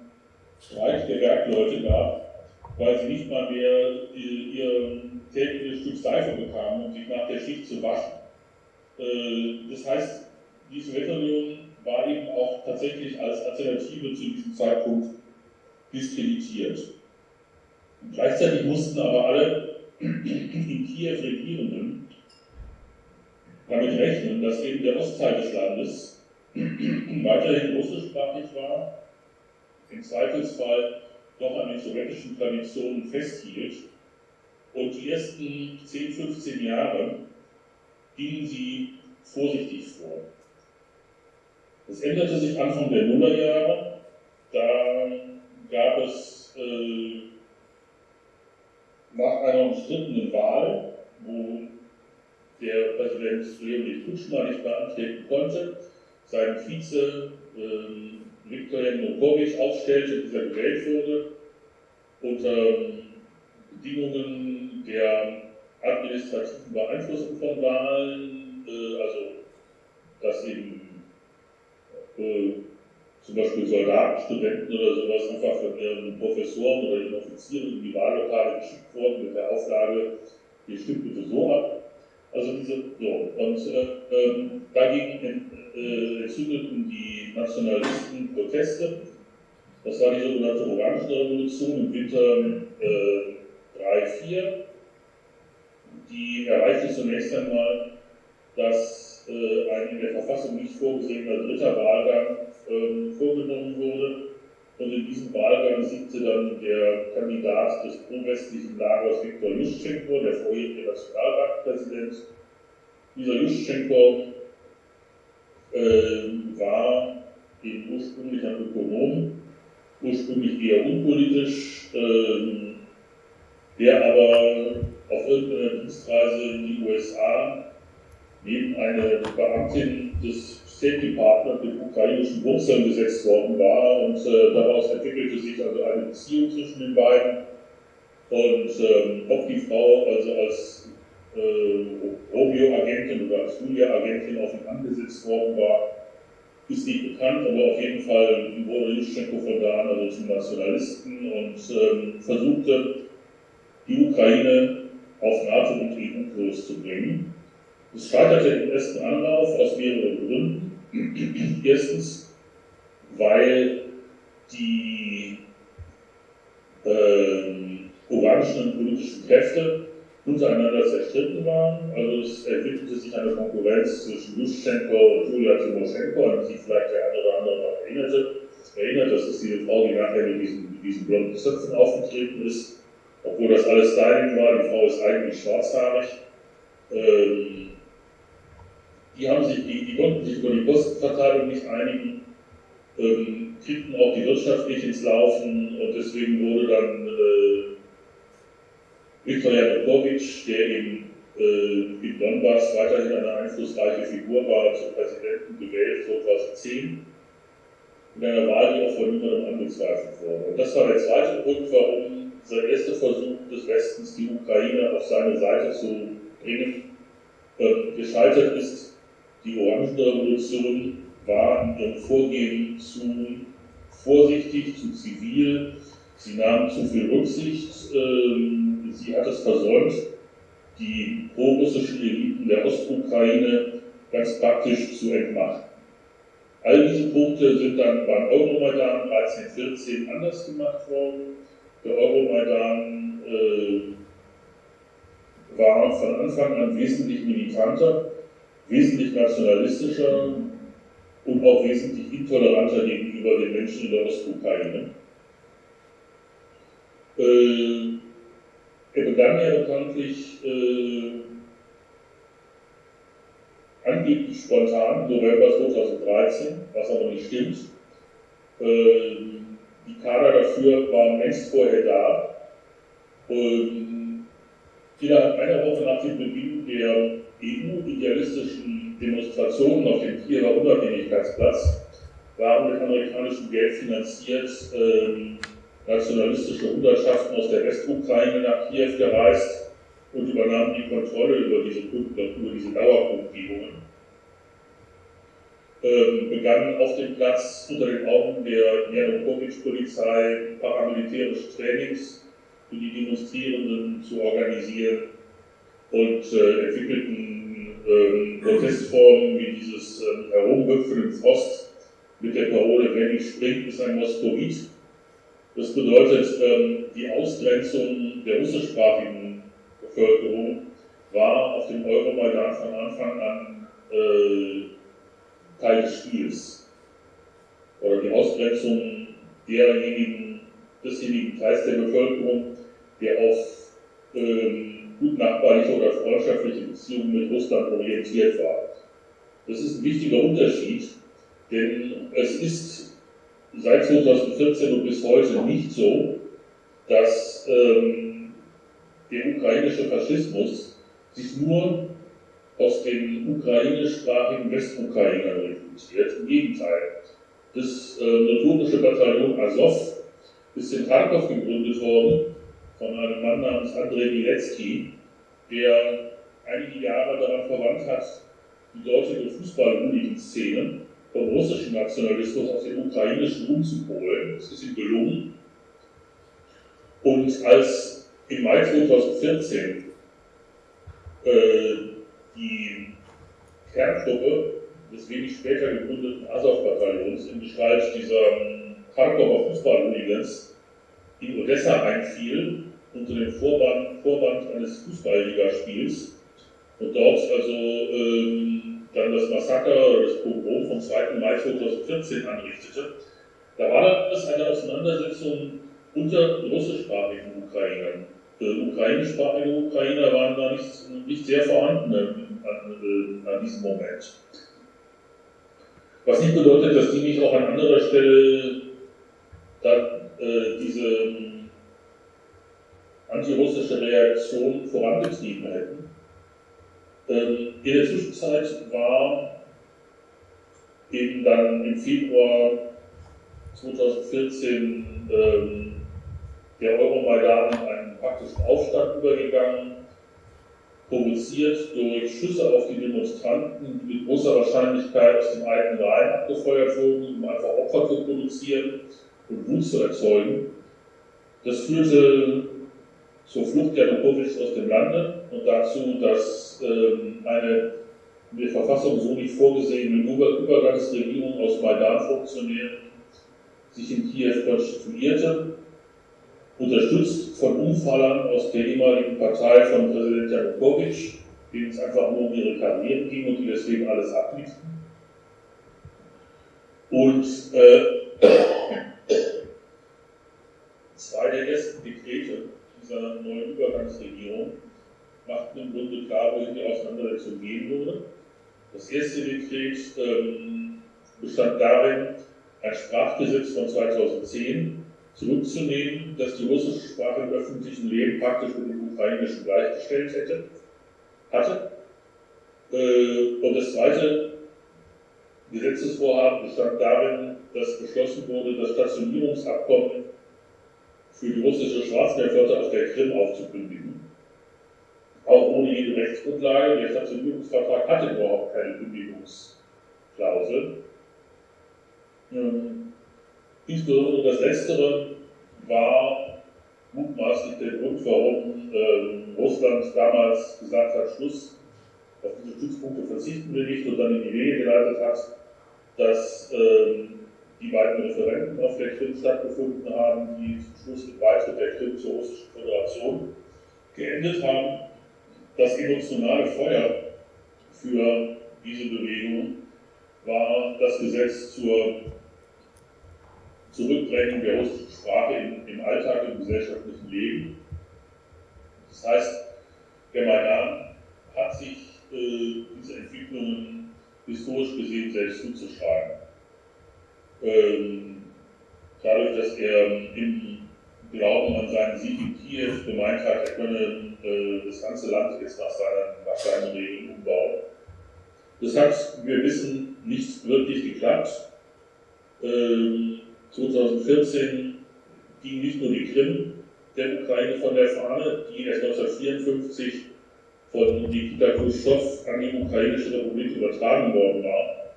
[SPEAKER 2] Streik der Werkleute gab, weil sie nicht mal mehr ihr tägliches Stück Seife bekamen, um sich nach der Schicht zu waschen. Äh, das heißt, die Sowjetunion war eben auch tatsächlich als Alternative zu diesem Zeitpunkt diskreditiert. Und gleichzeitig mussten aber alle in Kiew Regierenden damit rechnen, dass eben der Ostteil des Landes weiterhin russischsprachig war, im Zweifelsfall doch an den sowjetischen Traditionen festhielt. Und die ersten 10, 15 Jahre gingen sie vorsichtig vor. Es änderte sich Anfang der Nullerjahre. Da gab es äh, nach einer umstrittenen Wahl, wo der Präsident Leonid Kutschma nicht mehr antreten konnte, seinen Vize äh, Viktor Janukovic aufstellte, dieser gewählt wurde, unter Bedingungen der administrativen Beeinflussung von Wahlen, äh, also dass eben äh, zum Beispiel Soldaten, Studenten oder sowas einfach von ihren Professoren oder ihren Offizieren in die Wahllokale geschickt wurden mit der Auflage, ihr stimmt bitte so ab. Also diese, so. Und äh, ähm, dagegen äh, entzündeten die Nationalisten Proteste. Das war die sogenannte Orange Revolution im Winter äh, 3-4. Die erreichte zunächst einmal, dass äh, ein in der Verfassung nicht vorgesehener dritter Wahlgang äh, vorgenommen wurde. Und in diesem Wahlgang siegte dann der Kandidat des pro-westlichen Lagers Viktor Juschenko, der vorherige Nationalbankpräsident, Dieser Juschenko äh, war eben ursprünglich ein Ökonom, ursprünglich eher unpolitisch, äh, der aber auf irgendeiner Dienstreise in die USA neben eine Beamtin des State Department mit ukrainischen Wurzeln gesetzt worden war und äh, daraus entwickelte sich also eine Beziehung zwischen den beiden. Und ähm, ob die Frau also als äh, Romeo-Agentin oder Julia-Agentin auf ihn angesetzt worden war, ist nicht bekannt, aber auf jeden Fall wurde Juschenko von da an also zum Nationalisten und ähm, versuchte, die Ukraine auf NATO- und EU-Kurs zu bringen. Es scheiterte im ersten Anlauf aus mehreren Gründen. Erstens, weil die ähm, orangen politischen Kräfte untereinander zerstritten waren. Also es entwickelte sich eine Konkurrenz zwischen Juschenko und Julia Timoschenko, an die sich vielleicht der eine oder andere noch erinnerte. Erinnert, das ist diese Frau, die nachher mit diesen, mit diesen blonden Zöpfen aufgetreten ist, obwohl das alles Styling war. Die Frau ist eigentlich schwarzhaarig. Ähm, die, haben sich, die, die konnten sich über die Postenverteilung nicht einigen, ähm, kriegten auch die Wirtschaft nicht ins Laufen und deswegen wurde dann äh, Viktor Yanukovych, der in, äh, in Donbass weiterhin eine einflussreiche Figur war, zum Präsidenten gewählt 2010, in einer Wahl, die auch von niemandem angezweifelt wurde. Und das war der zweite Grund, warum sein erster Versuch des Westens, die Ukraine auf seine Seite zu bringen, äh, gescheitert ist. Die Orangenrevolution war in ihrem Vorgehen zu vorsichtig, zu zivil. Sie nahm zu viel Rücksicht. Ähm, sie hat es versäumt, die prorussischen Eliten der Ostukraine ganz praktisch zu entmachten. All diese Punkte sind dann beim Euromaidan 1314 anders gemacht worden. Der Euromaidan äh, war von Anfang an wesentlich militanter, wesentlich nationalistischer und auch wesentlich intoleranter gegenüber den Menschen in der Ostukraine. Äh, er begann ja bekanntlich äh, angeblich spontan, November 2013, was aber nicht stimmt. Äh, die Kader dafür waren längst vorher da. Und innerhalb einer Woche nach dem Beginn der EU-idealistischen Demonstrationen auf dem Kiewer Unabhängigkeitsplatz waren mit amerikanischem Geld finanziert äh, nationalistische Hundertschaften aus der Westukraine nach Kiew gereist und übernahmen die Kontrolle über diese, über diese Dauerkundgebungen. Ähm, begannen auf dem Platz unter den Augen der Janukowitsch-Polizei paramilitärische Trainings für die Demonstrierenden zu organisieren und äh, entwickelten ähm, Protestformen wie dieses ähm, Herumhüpfen Frost mit der Parole, wenn ich springt, ist ein Moskowit das bedeutet, ähm, die Ausgrenzung der russischsprachigen Bevölkerung war auf dem Euromaidan von Anfang an äh, Teil des Spiels. Oder die Ausgrenzung derjenigen, desjenigen Teils der Bevölkerung, der auf ähm, gutnachbarliche oder freundschaftliche Beziehungen mit Russland orientiert war. Das ist ein wichtiger Unterschied, denn es ist seit 2014 und bis heute nicht so, dass ähm, der ukrainische Faschismus sich nur aus den ukrainischsprachigen Westukrainern rekrutiert. Im Gegenteil. Das äh, notorische Bataillon Azov ist in Kharkov gegründet worden von einem Mann namens Andrei Bilecki, der einige Jahre daran verwandt hat, die dortige Fußball-Szene vom russischen Nationalismus auf den ukrainischen umzupolen. Das ist ihm gelungen. Und als im Mai 2014 äh, die Kerntruppe des wenig später gegründeten Azov-Bataillons in Gestalt dieser ähm, Kharkover Fußball-Hooligans in Odessa einfiel, unter dem Vorwand, Vorwand eines Fußballligaspiels und dort also ähm, dann das Massaker oder das Pogrom vom 2. Mai 2014 anrichtete, da war das eine Auseinandersetzung unter russischsprachigen Ukrainern. äh, ukrainischsprachige Ukrainer waren da nicht, nicht sehr vorhanden an, an, diesem Moment. Was nicht bedeutet, dass die nicht auch an anderer Stelle da, äh, diese ähm, antirussische Reaktion vorangetrieben hätten. Ähm, in der Zwischenzeit war eben dann im Februar 2014 ähm, der Euromaidan in einen praktischen Aufstand übergegangen, provoziert durch Schüsse auf die Demonstranten, die mit großer Wahrscheinlichkeit aus dem eigenen Reihen abgefeuert wurden, um einfach Opfer zu produzieren und Wut zu erzeugen. Das führte zur Flucht Janukowitschs aus dem Lande und dazu, dass ähm, eine in der Verfassung so nicht vorgesehene Übergangsregierung aus Maidan-Funktionären sich in Kiew konstituierte, unterstützt von Umfallern aus der ehemaligen Partei von Präsident Janukowitsch, denen es einfach nur um ihre Karriere ging und die deswegen alles ablieften. Und äh, zwei der ersten Dekrete dieser neuen Übergangsregierung machten im Grunde klar, wohin die Auseinandersetzung gehen würde. Das erste Dekret ähm, bestand darin, ein Sprachgesetz von 2010 zurückzunehmen, das die russische Sprache im öffentlichen Leben praktisch mit dem ukrainischen gleichgestellt hätte, hatte. Äh, und das zweite Gesetzesvorhaben bestand darin, dass beschlossen wurde, das Stationierungsabkommen für die russische Schwarzmeerflotte auf der Krim aufzukündigen. Auch ohne jede Rechtsgrundlage. Der Stationierungsvertrag hatte überhaupt keine Kündigungsklausel. Ähm, insbesondere das Letztere war mutmaßlich der Grund, warum ähm, Russland damals gesagt hat, Schluss, auf diese Stützpunkte verzichten wir nicht und dann in die Wege geleitet hat, dass ähm, die beiden Referenten auf der Krim stattgefunden haben, die zum Schluss mit Beitritt der Krim zur Russischen Föderation geendet haben. Das emotionale Feuer für diese Bewegung war das Gesetz zur Zurückdrängung der russischen Sprache im, im Alltag, im gesellschaftlichen Leben. Das heißt, der Maidan hat sich äh, diese Entwicklungen historisch gesehen selbst zuzuschreiben. Ähm, dadurch, dass er im Glauben an seinen Sieg in Kiew gemeint hat, er könne äh, das ganze Land jetzt nach seinen, nach seinen Regeln umbauen. Das hat, wir wissen, nicht wirklich geklappt. Ähm, 2014 ging nicht nur die Krim der Ukraine von der Fahne, die erst 1954 von Nikita Khrushchev an die ukrainische Republik übertragen worden war.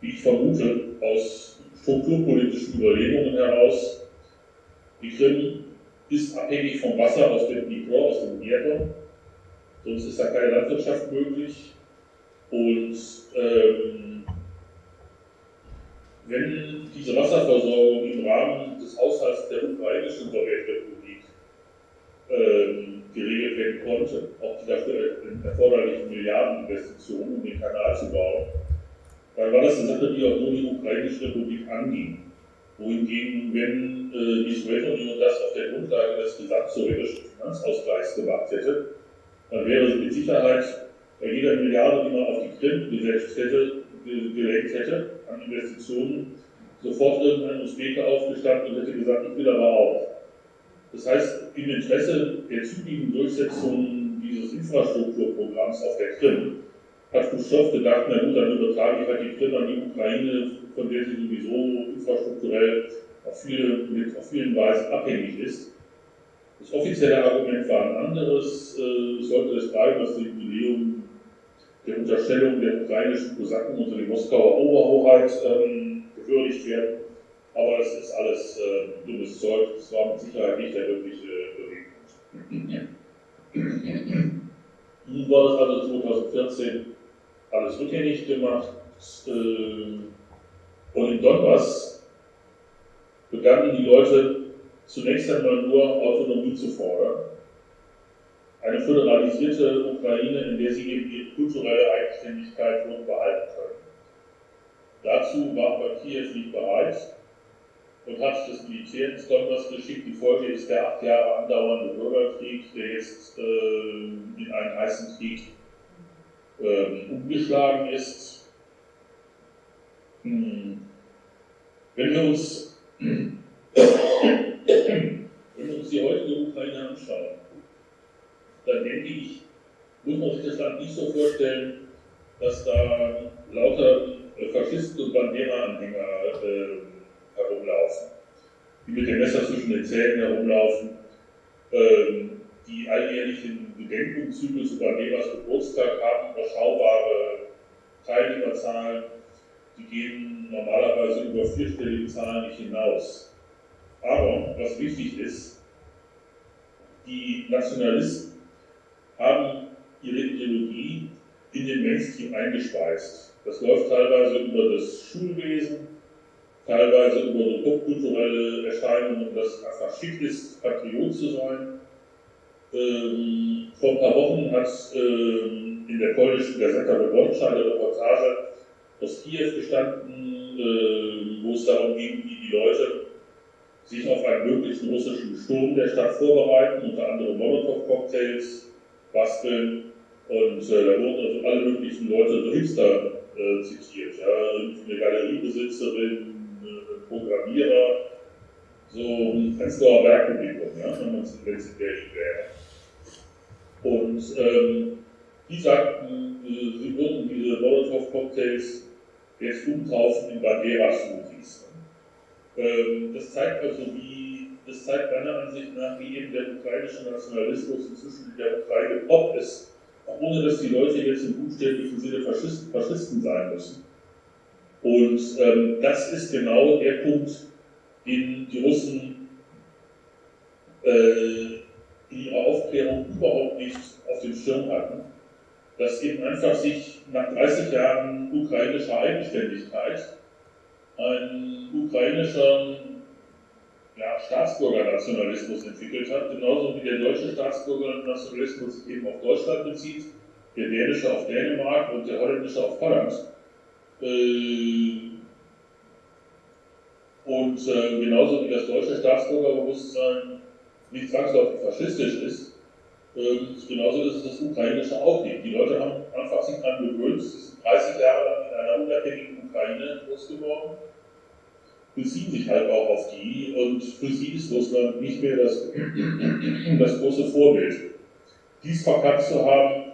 [SPEAKER 2] Wie ich vermute, aus strukturpolitischen Überlegungen heraus, die Krim ist abhängig vom Wasser aus dem Dnipro, aus dem Dnieper, sonst ist da keine Landwirtschaft möglich. Und ähm, wenn diese Wasserversorgung im Rahmen des Haushalts der ukrainischen Sowjetrepublik ähm, geregelt werden konnte, auch die dafür erforderlichen Milliardeninvestitionen, um den Kanal zu bauen, dann war das eine Sache, die auch nur die ukrainische Republik anging. Wohingegen, wenn äh, die Sowjetunion das auf der Grundlage des gesamtsowjetischen Finanzausgleichs gemacht hätte, dann wäre mit Sicherheit bei jeder Milliarde, die man auf die Krim gesetzt hätte, gelenkt hätte an Investitionen, sofort irgendein Usbeke aufgestanden und hätte gesagt, ich will aber auch. Das heißt, im Interesse der zügigen Durchsetzung dieses Infrastrukturprogramms auf der Krim hat Khrushchev gedacht, na gut, dann übertrage ich halt die Krim an die Ukraine, von der sie sowieso infrastrukturell auf, viele, mit, auf vielen Weisen abhängig ist. Das offizielle Argument war ein anderes, äh, sollte es bleiben, dass das Jubiläum der Unterstellung der ukrainischen Kosaken unter die Moskauer Oberhoheit ähm, gewürdigt werden. Aber das ist alles äh, dummes Zeug. Das war mit Sicherheit nicht der wirkliche Beweggrund. Nun war das also 2014 alles rückgängig gemacht. Äh, und in Donbass begannen die Leute zunächst einmal nur Autonomie zu fordern eine föderalisierte Ukraine, in der sie eben ihre kulturelle Eigenständigkeit nun behalten können. Dazu war aber Kiew nicht bereit. und hat das Militär ins Donbass geschickt. Die Folge ist der acht Jahre andauernde Bürgerkrieg, der jetzt äh, in einen heißen Krieg äh, umgeschlagen ist. Hm. Wenn wir uns, wenn wir uns die heutige Ukraine anschauen, dann denke ich, muss man sich das Land nicht so vorstellen, dass da lauter Faschisten und Bandera-Anhänger äh, herumlaufen, die mit dem Messer zwischen den Zähnen herumlaufen, ähm, die alljährlichen Gedenkumzüge zu Banderas Geburtstag haben überschaubare Teilnehmerzahlen, die gehen normalerweise über vierstellige Zahlen nicht hinaus. Aber was wichtig ist, die Nationalisten haben ihre Ideologie in den Mainstream eingespeist. Das läuft teilweise über das Schulwesen, teilweise über so popkulturelle Erscheinungen, dass einfach schick ist, Patriot zu sein. Ähm, vor ein paar Wochen hat ähm, in der polnischen Gazeta Wyborcza eine Reportage aus Kiew gestanden, äh, wo es darum ging, wie die Leute sich auf einen möglichen russischen Sturm der Stadt vorbereiten, unter anderem Molotow-Cocktails basteln. Und äh, da wurden also alle möglichen Leute, so Hipster, äh, zitiert. Ja? Eine Galeriebesitzerin, Programmierer, so ein Prenzlauer Bergpublikum, ja, wenn es in Berlin wäre. Und ähm, die sagten, äh, sie würden diese Molotow-Cocktails jetzt umtaufen in Bandera-Smoothies. Ähm, das zeigt also, wie, das zeigt meiner Ansicht nach, wie eben der ukrainische Nationalismus inzwischen in der Ukraine Pop ist, ohne dass die Leute jetzt im buchstäblichen Sinne Faschisten, Faschisten sein müssen. Und ähm, das ist genau der Punkt, den die Russen äh, in ihrer Aufklärung überhaupt nicht auf dem Schirm hatten, dass eben einfach sich nach 30 Jahren ukrainischer Eigenständigkeit ein ukrainischer ja, Staatsbürgernationalismus entwickelt hat, genauso wie der deutsche Staatsbürgernationalismus sich eben auf Deutschland bezieht, der dänische auf Dänemark und der holländische auf Holland. Äh, und äh, genauso wie das deutsche Staatsbürgerbewusstsein nicht zwangsläufig faschistisch ist, ähm, genauso ist es das ukrainische auch nicht. Die Leute haben einfach sich daran gewöhnt, sie sind 30 Jahre lang in einer unabhängigen Ukraine groß geworden, beziehen sich halt auch auf die und für sie ist Russland nicht mehr das, das große Vorbild. Dies verkannt zu haben,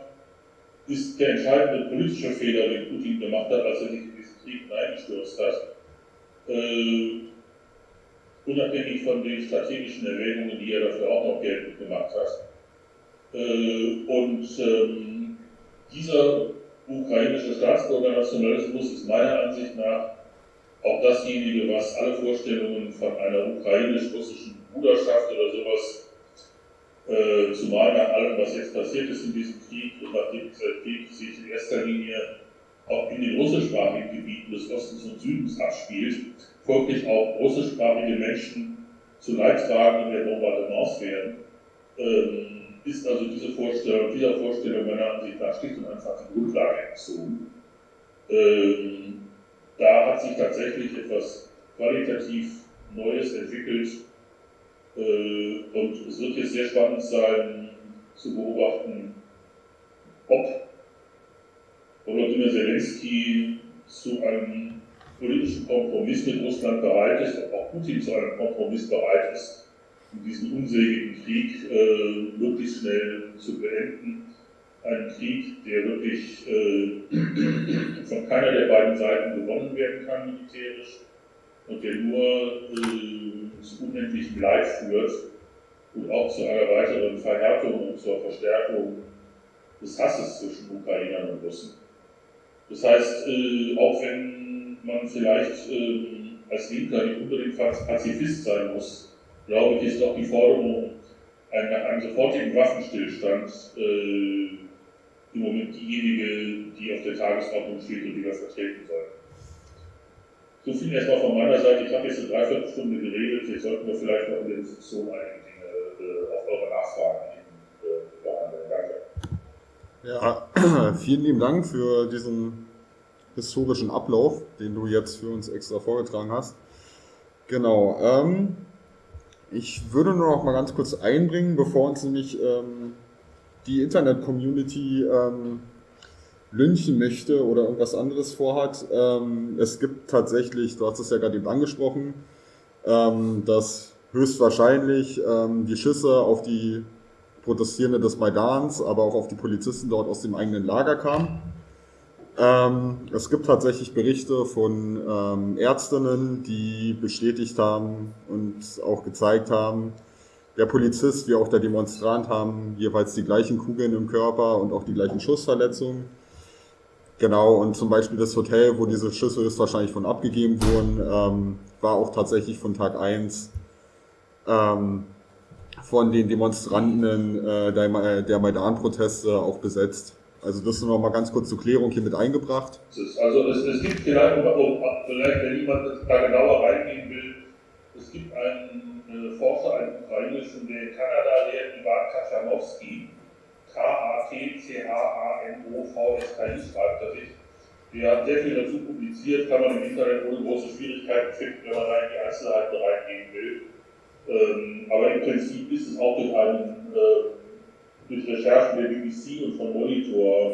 [SPEAKER 2] ist der entscheidende politische Fehler, den Putin gemacht hat, als er sich in diesen Krieg hineingestürzt hat. Äh, unabhängig von den strategischen Erwägungen, die er dafür auch noch geltend gemacht hat. Äh, und ähm, dieser ukrainische Staatsbürgernationalismus ist meiner Ansicht nach auch dasjenige, was alle Vorstellungen von einer ukrainisch-russischen Bruderschaft oder sowas äh, zumal nach allem, was jetzt passiert ist in diesem Krieg und nachdem dieser Krieg sich in erster Linie auch in den russischsprachigen Gebieten des Ostens und Südens abspielt, folglich auch russischsprachige Menschen zu Leidtragenden der Bombardements werden, ähm, ist also diese Vorstellung, dieser Vorstellung meiner Ansicht nach schlicht und einfach die Grundlage entzogen. Ähm, da hat sich tatsächlich etwas qualitativ Neues entwickelt, äh, und es wird jetzt sehr spannend sein zu beobachten, ob Volodymyr Zelensky zu einem politischen Kompromiss mit Russland bereit ist, ob auch Putin zu einem Kompromiss bereit ist, diesen unsägigen Krieg äh, möglichst schnell zu beenden. Ein Krieg, der wirklich äh, von keiner der beiden Seiten gewonnen werden kann militärisch und der nur äh, zu unendlichem Leid führt und auch zu einer weiteren Verhärtung und zur Verstärkung des Hasses zwischen Ukrainern und Russen. Das heißt, äh, auch wenn man vielleicht äh, als Linker nicht unbedingt Pazifist sein muss, glaube ich, ist doch die Forderung nach einem sofortigen Waffenstillstand äh, im Moment diejenige, die auf der Tagesordnung steht und die wir vertreten sollen. So viel erstmal von meiner Seite. Ich habe jetzt eine Dreiviertelstunde geredet. Jetzt sollten wir vielleicht noch in der Diskussion einige Dinge äh, auf eure Nachfragen äh, behandeln.
[SPEAKER 1] Danke. Ja, vielen lieben Dank für diesen historischen Ablauf, den du jetzt für uns extra vorgetragen hast. Genau. Ähm, ich würde nur noch mal ganz kurz einbringen, bevor uns nämlich ähm, die Internet-Community ähm, lynchen möchte oder irgendwas anderes vorhat. Ähm, es gibt tatsächlich, du hast es ja gerade eben angesprochen, ähm, dass höchstwahrscheinlich ähm, die Schüsse auf die Protestierende des Maidans, aber auch auf die Polizisten dort aus dem eigenen Lager kamen. Ähm, es gibt tatsächlich Berichte von ähm, Ärztinnen, die bestätigt haben und auch gezeigt haben, der Polizist wie auch der Demonstrant haben jeweils die gleichen Kugeln im Körper und auch die gleichen Schussverletzungen. Genau, und zum Beispiel das Hotel, wo diese Schüsse höchstwahrscheinlich von abgegeben wurden, ähm, war auch tatsächlich von Tag 1 ähm, von den Demonstranten äh, der, der Maidan-Proteste auch besetzt. Also das noch mal ganz kurz zur Klärung hier mit eingebracht.
[SPEAKER 2] Also es, es gibt vielleicht, vielleicht, wenn jemand da genauer reingehen will, es gibt einen äh, Forscher, einen ukrainischen, der in Kanada lehrt, Ivan Kaczanowski, K-A-T-C-H-A-N-O-V-S-K-I schreibt er sich. Der hat sehr viel dazu publiziert, kann man im Internet ohne große Schwierigkeiten finden, wenn man da in die Einzelheiten reingehen will. Ähm, aber im Prinzip ist es auch durch einen äh, durch Recherchen der BBC und von Monitor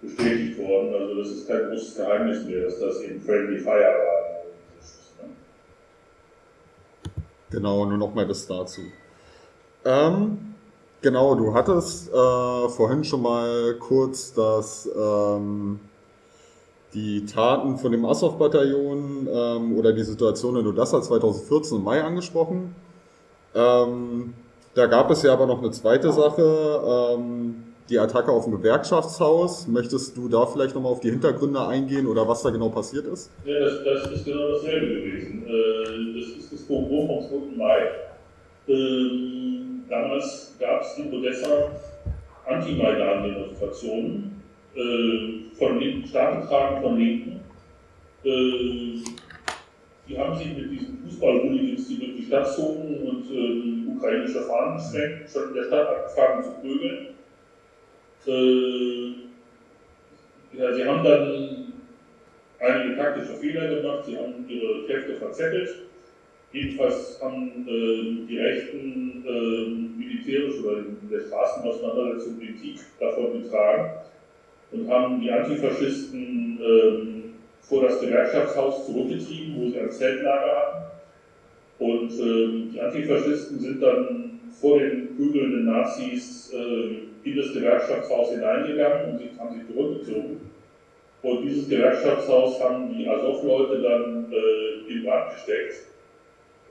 [SPEAKER 2] bestätigt worden. Also das ist kein großes Geheimnis mehr, dass das eben Friendly Fire war.
[SPEAKER 1] Genau, nur nochmal das dazu. Ähm, genau, du hattest äh, vorhin schon mal kurz das, ähm, die Taten von dem Azov-Bataillon ähm, oder die Situation in Odessa 2014 im Mai angesprochen. Ähm, da gab es ja aber noch eine zweite Sache, ähm, die Attacke auf ein Gewerkschaftshaus. Möchtest du da vielleicht nochmal auf die Hintergründe eingehen oder was da genau passiert ist?
[SPEAKER 2] Ja, das, das ist genau dasselbe gewesen. Äh, das ist das Pogrom vom 2. Mai. Ähm, damals gab es in Odessa Anti-Maidan-Demonstrationen äh, von stark getragen von Linken. Äh, die haben sich mit diesen Fußball-Hooligans, die durch die Stadt zogen und äh, ukrainische Fahnen schwenken, schon in der Stadt angefangen zu prügeln. Äh, ja, sie haben dann einige taktische Fehler gemacht, sie haben ihre Kräfte verzettelt. Jedenfalls haben äh, die Rechten äh, militärisch oder in der Straßenauseinandersetzung Politik davon getragen und haben die Antifaschisten ähm, vor das Gewerkschaftshaus zurückgetrieben, wo sie ein Zeltlager hatten. Und äh, die Antifaschisten sind dann vor den prügelnden Nazis äh, in das Gewerkschaftshaus hineingegangen und sie haben sich zurückgezogen. Und dieses Gewerkschaftshaus haben die Azov-Leute dann äh, in Brand gesteckt.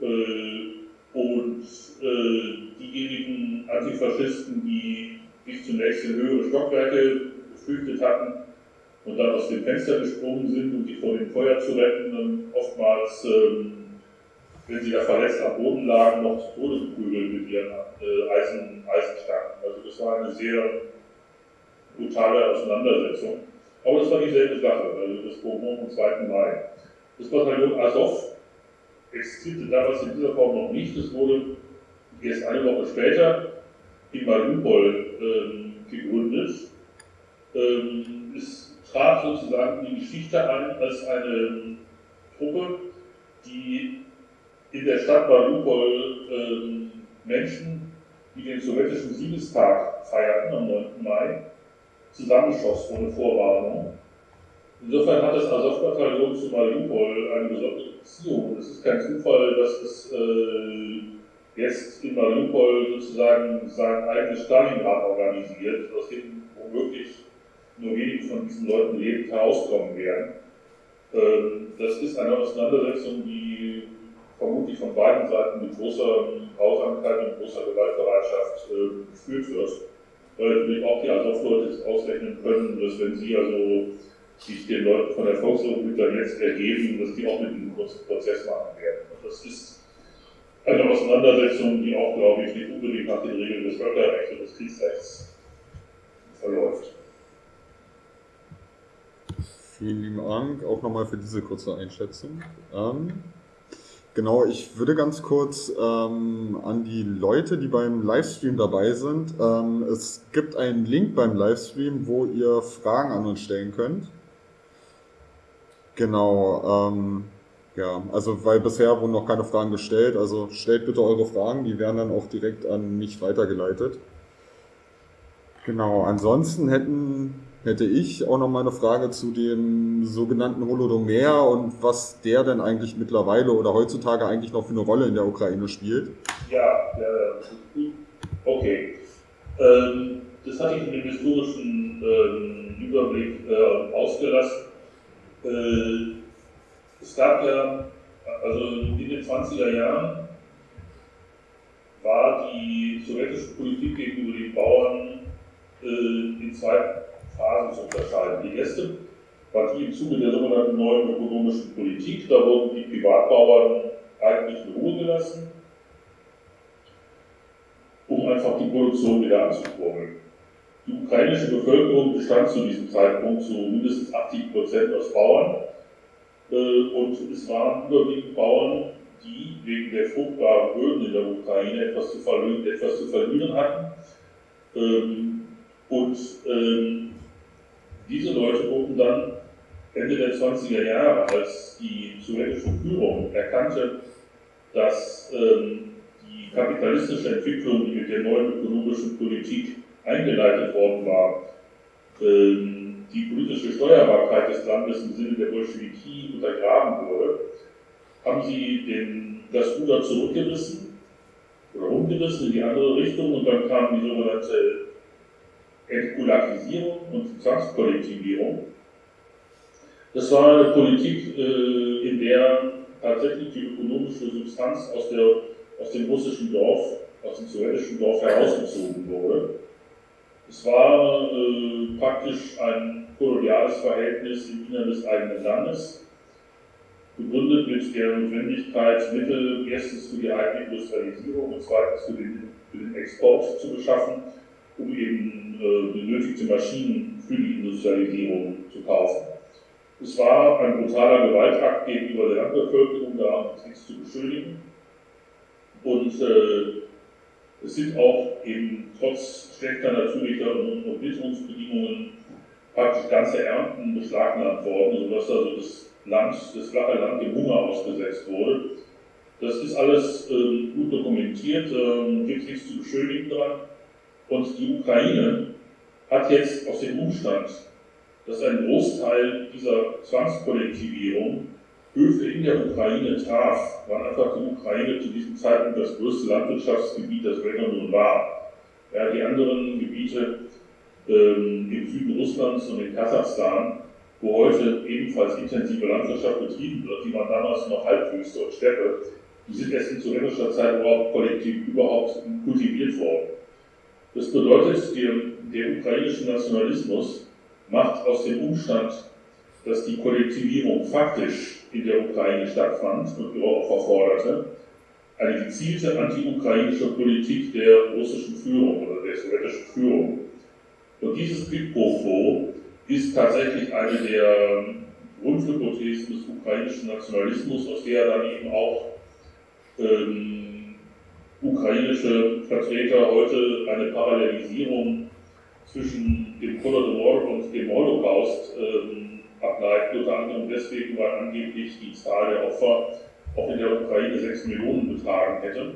[SPEAKER 2] Äh, und äh, diejenigen Antifaschisten, die bis zunächst in höhere Stockwerke geflüchtet hatten, und dann aus dem Fenster gesprungen sind, um die vor dem Feuer zu retten und oftmals, ähm, wenn sie da verletzt am Boden lagen, noch zu Tode geprügelt mit ihren äh, Eisen, Eisenstangen. Also das war eine sehr brutale Auseinandersetzung. Aber das war dieselbe Sache, also das Bonbon am 2. Mai. Das Bataillon Azov existierte damals in dieser Form noch nicht. Es wurde erst eine Woche später in Mariupol ähm, gegründet. Ähm, ist trat sozusagen die Geschichte ein als eine Truppe, die in der Stadt Mariupol äh, Menschen, die den sowjetischen Siegestag feierten am 9. Mai, zusammenschoss ohne Vorwarnung. Insofern hat das Azov-Bataillon zu Mariupol eine besondere Beziehung. Es ist kein Zufall, dass es äh, jetzt in Mariupol sozusagen sein eigenes Stalingrad organisiert, aus dem womöglich nur wenige von diesen Leuten lebend herauskommen werden. Ähm, das ist eine Auseinandersetzung, die vermutlich von beiden Seiten mit großer Grausamkeit und großer Gewaltbereitschaft ähm, geführt wird. Weil natürlich auch die Azov-Leute ausrechnen können, dass wenn sie also sich den Leuten von der Volksrepublik dann jetzt ergeben, dass die auch mit einem kurzen Prozess machen werden. Und das ist eine Auseinandersetzung, die auch, glaube ich, nicht unbedingt nach den Regeln des Völkerrechts und des Kriegsrechts verläuft.
[SPEAKER 1] Vielen lieben Dank auch nochmal für diese kurze Einschätzung. Ähm, genau, ich würde ganz kurz ähm, an die Leute, die beim Livestream dabei sind. Ähm, es gibt einen Link beim Livestream, wo ihr Fragen an uns stellen könnt. Genau. Ähm, Ja, also weil bisher wurden noch keine Fragen gestellt. Also stellt bitte eure Fragen, die werden dann auch direkt an mich weitergeleitet. Genau, ansonsten hätten, hätte ich auch noch mal eine Frage zu dem sogenannten Holodomer und was der denn eigentlich mittlerweile oder heutzutage eigentlich noch für eine Rolle in der Ukraine spielt.
[SPEAKER 2] Ja, ja, okay. Ähm, das hatte ich in dem historischen ähm, Überblick äh, ausgelassen. Äh, es gab ja, also in den 20er Jahren war die sowjetische Politik gegenüber den Bauern äh, in zwei Phasen zu unterscheiden. Die erste war die im Zuge der sogenannten neuen ökonomischen Politik. Da wurden die Privatbauern eigentlich in Ruhe gelassen, um einfach die Produktion wieder anzukurbeln. Die ukrainische Bevölkerung bestand zu diesem Zeitpunkt zu mindestens 80 Prozent aus Bauern äh, und es waren überwiegend Bauern, die wegen der fruchtbaren Böden in der Ukraine etwas zu verlieren, etwas zu verlieren hatten. Ähm, und ähm, diese Leute wurden dann Ende der 20er Jahre, als die sowjetische Führung erkannte, dass ähm, die kapitalistische Entwicklung, die mit der neuen ökonomischen Politik eingeleitet worden war, die politische Steuerbarkeit des Landes im Sinne der Bolschewiki untergraben wurde, haben sie den, das Ruder zurückgerissen oder umgerissen in die andere Richtung und dann kam die sogenannte Entkulakisierung und Zwangskollektivierung. Das war eine Politik, äh, in der tatsächlich die ökonomische Substanz aus, der, aus dem russischen Dorf, aus dem sowjetischen Dorf herausgezogen wurde. Es war äh, praktisch ein koloniales Verhältnis im Innern des eigenen Landes, begründet mit der Notwendigkeit, Mittel erstens für die eigene Industrialisierung und zweitens für den, für den Export zu beschaffen, um eben äh, benötigte Maschinen für die Industrialisierung zu kaufen. Es war ein brutaler Gewaltakt gegenüber der Landbevölkerung, da nichts zu beschuldigen. Und äh, es sind auch eben trotz schlechter natürlicher und Witterungsbedingungen praktisch ganze Ernten beschlagnahmt worden, sodass also das Land, das flache Land dem Hunger ausgesetzt wurde. Das ist alles ähm, gut dokumentiert, ähm, gibt nichts zu beschönigen dran. Und die Ukraine hat jetzt aus dem Umstand, dass ein Großteil dieser Zwangskollektivierung Höfe in der Ukraine traf, war einfach die Ukraine zu diesem Zeitpunkt das größte Landwirtschaftsgebiet, das nun war. Ja, die anderen Gebiete ähm, im Süden Russlands und in Kasachstan, wo heute ebenfalls intensive Landwirtschaft betrieben wird, die waren damals noch Halbwüste und Steppe, die sind erst in sowjetischer Zeit überhaupt kollektiv überhaupt kultiviert worden. Das bedeutet, der, der ukrainische Nationalismus macht aus dem Umstand, dass die Kollektivierung faktisch in der Ukraine stattfand und ihre Opfer forderte, eine gezielte anti-ukrainische Politik der russischen Führung oder der sowjetischen Führung. Und dieses Quid pro quo ist tatsächlich eine der Grundhypothesen des ukrainischen Nationalismus, aus der dann eben auch ähm, ukrainische Vertreter heute eine Parallelisierung zwischen dem Holodomor und dem Holocaust ähm, ableiten, unter anderem deswegen, weil angeblich die Zahl der Opfer auch in der Ukraine 6 Millionen betragen hätte.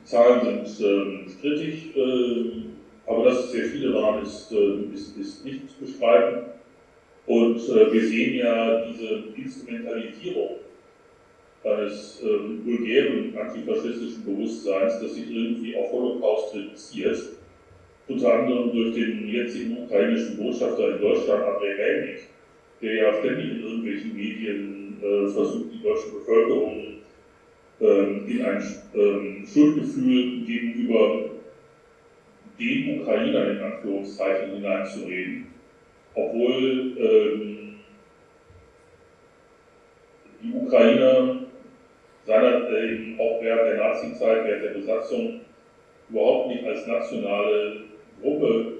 [SPEAKER 2] Die Zahlen sind ähm, strittig, äh, aber dass es sehr viele waren, ist, äh, ist, ist nicht zu bestreiten. Und äh, wir sehen ja diese Instrumentalisierung eines ähm, vulgären antifaschistischen Bewusstseins, das sich irgendwie auf Holocaust reduziert, unter anderem durch den jetzigen ukrainischen Botschafter in Deutschland, Andrei Melnik, der ja ständig in irgendwelchen Medien äh, versucht, die deutsche Bevölkerung ähm, in ein ähm, Schuldgefühl gegenüber den Ukrainern in Anführungszeichen hineinzureden, obwohl ähm, die Ukrainer seiner, äh, auch während der Nazi-Zeit, während der Besatzung überhaupt nicht als nationale Gruppe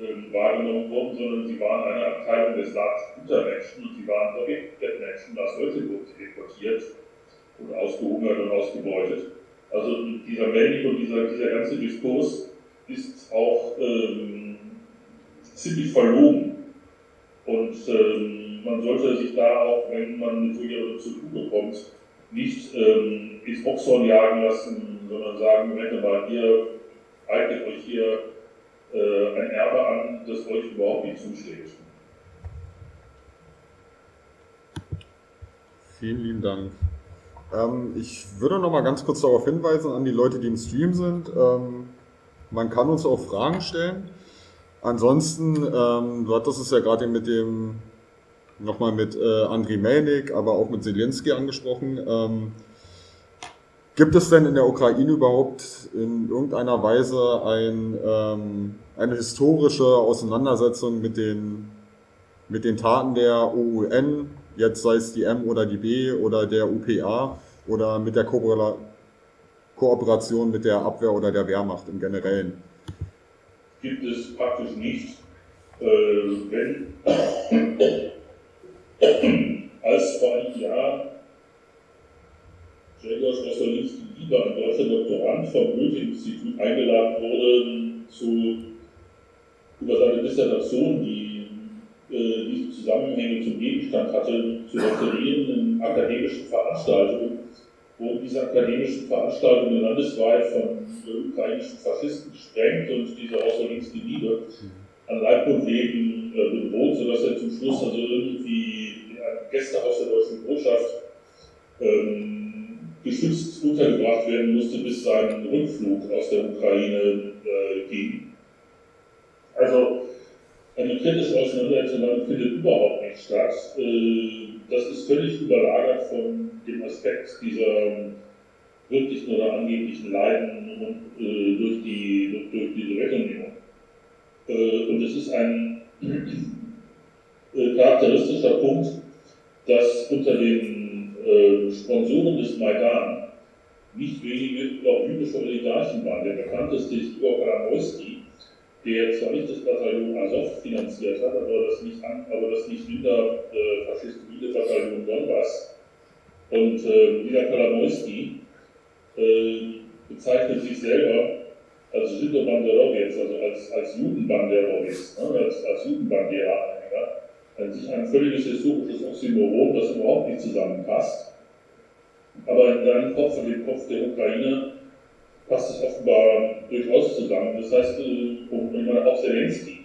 [SPEAKER 2] äh, wahrgenommen wurden, sondern sie waren eine Abteilung des Staates guter Menschen und sie waren Menschen aus Hölzebund deportiert und ausgehungert und ausgebeutet. Also dieser Melnik und dieser, dieser ganze Diskurs ist auch ähm, ziemlich verlogen. Und ähm, man sollte sich da auch, wenn man mit so jemandem zu tun bekommt, nicht ähm, ins Boxhorn jagen lassen, sondern sagen, Moment mal, ihr eignet euch hier äh, ein Erbe an, das euch überhaupt nicht zusteht.
[SPEAKER 1] Vielen lieben Dank. Ähm, ich würde noch mal ganz kurz darauf hinweisen an die Leute, die im Stream sind. Ähm, man kann uns auch Fragen stellen. Ansonsten, ähm, du hattest es ja gerade mit dem, nochmal mit äh, Andriy Melnik, aber auch mit Zelensky angesprochen. Ähm, gibt es denn in der Ukraine überhaupt in irgendeiner Weise ein, ähm, eine historische Auseinandersetzung mit den, mit den Taten der OUN, jetzt sei es die M oder die B oder der UPA oder mit der Ko Kooperation mit der Abwehr oder der Wehrmacht im Generellen?
[SPEAKER 2] Gibt es praktisch nicht. Äh, wenn als vor einem Jahr Gregor Schlosser-Linsky lieber ein deutscher Doktorand vom Goethe-Institut eingeladen wurde, zu, über seine Dissertation, die äh, diese Zusammenhänge zum Gegenstand hatte, zu referieren in akademischen Veranstaltungen, wo diese akademischen Veranstaltungen landesweit von ukrainischen Faschisten gesprengt und diese Außerlinks Liebe an Leib und Leben äh, bedroht, sodass er zum Schluss also irgendwie in einem Gästehaus der deutschen Botschaft ähm, geschützt untergebracht werden musste, bis sein Rückflug aus der Ukraine äh, ging. Also eine kritische Auseinandersetzung findet überhaupt nicht statt. Äh, das ist völlig überlagert von dem Aspekt dieser wirklichen oder angeblichen Leiden äh, durch, die, durch die Sowjetunion. Äh, und es ist ein äh, charakteristischer Punkt, dass unter den äh, Sponsoren des Maidan nicht wenige auch jüdische Oligarchen waren. Der bekannteste ist Igor Karamoyski, der zwar nicht das Bataillon Azov finanziert hat, aber das nicht, aber das nicht minder äh, faschistoide Bataillon Donbass. Und äh, dieser Kalamoyski äh, bezeichnet sich selber als Judo-Banderowitz, also als, als Judenbanderowitz, ne, als, als Judenbandera-Anhänger. An sich ein völliges historisches Oxymoron, das überhaupt nicht zusammenpasst. Aber in deinem Kopf und dem Kopf der Ukraine passt es offenbar durchaus zusammen. Das heißt, äh, auch Zelensky,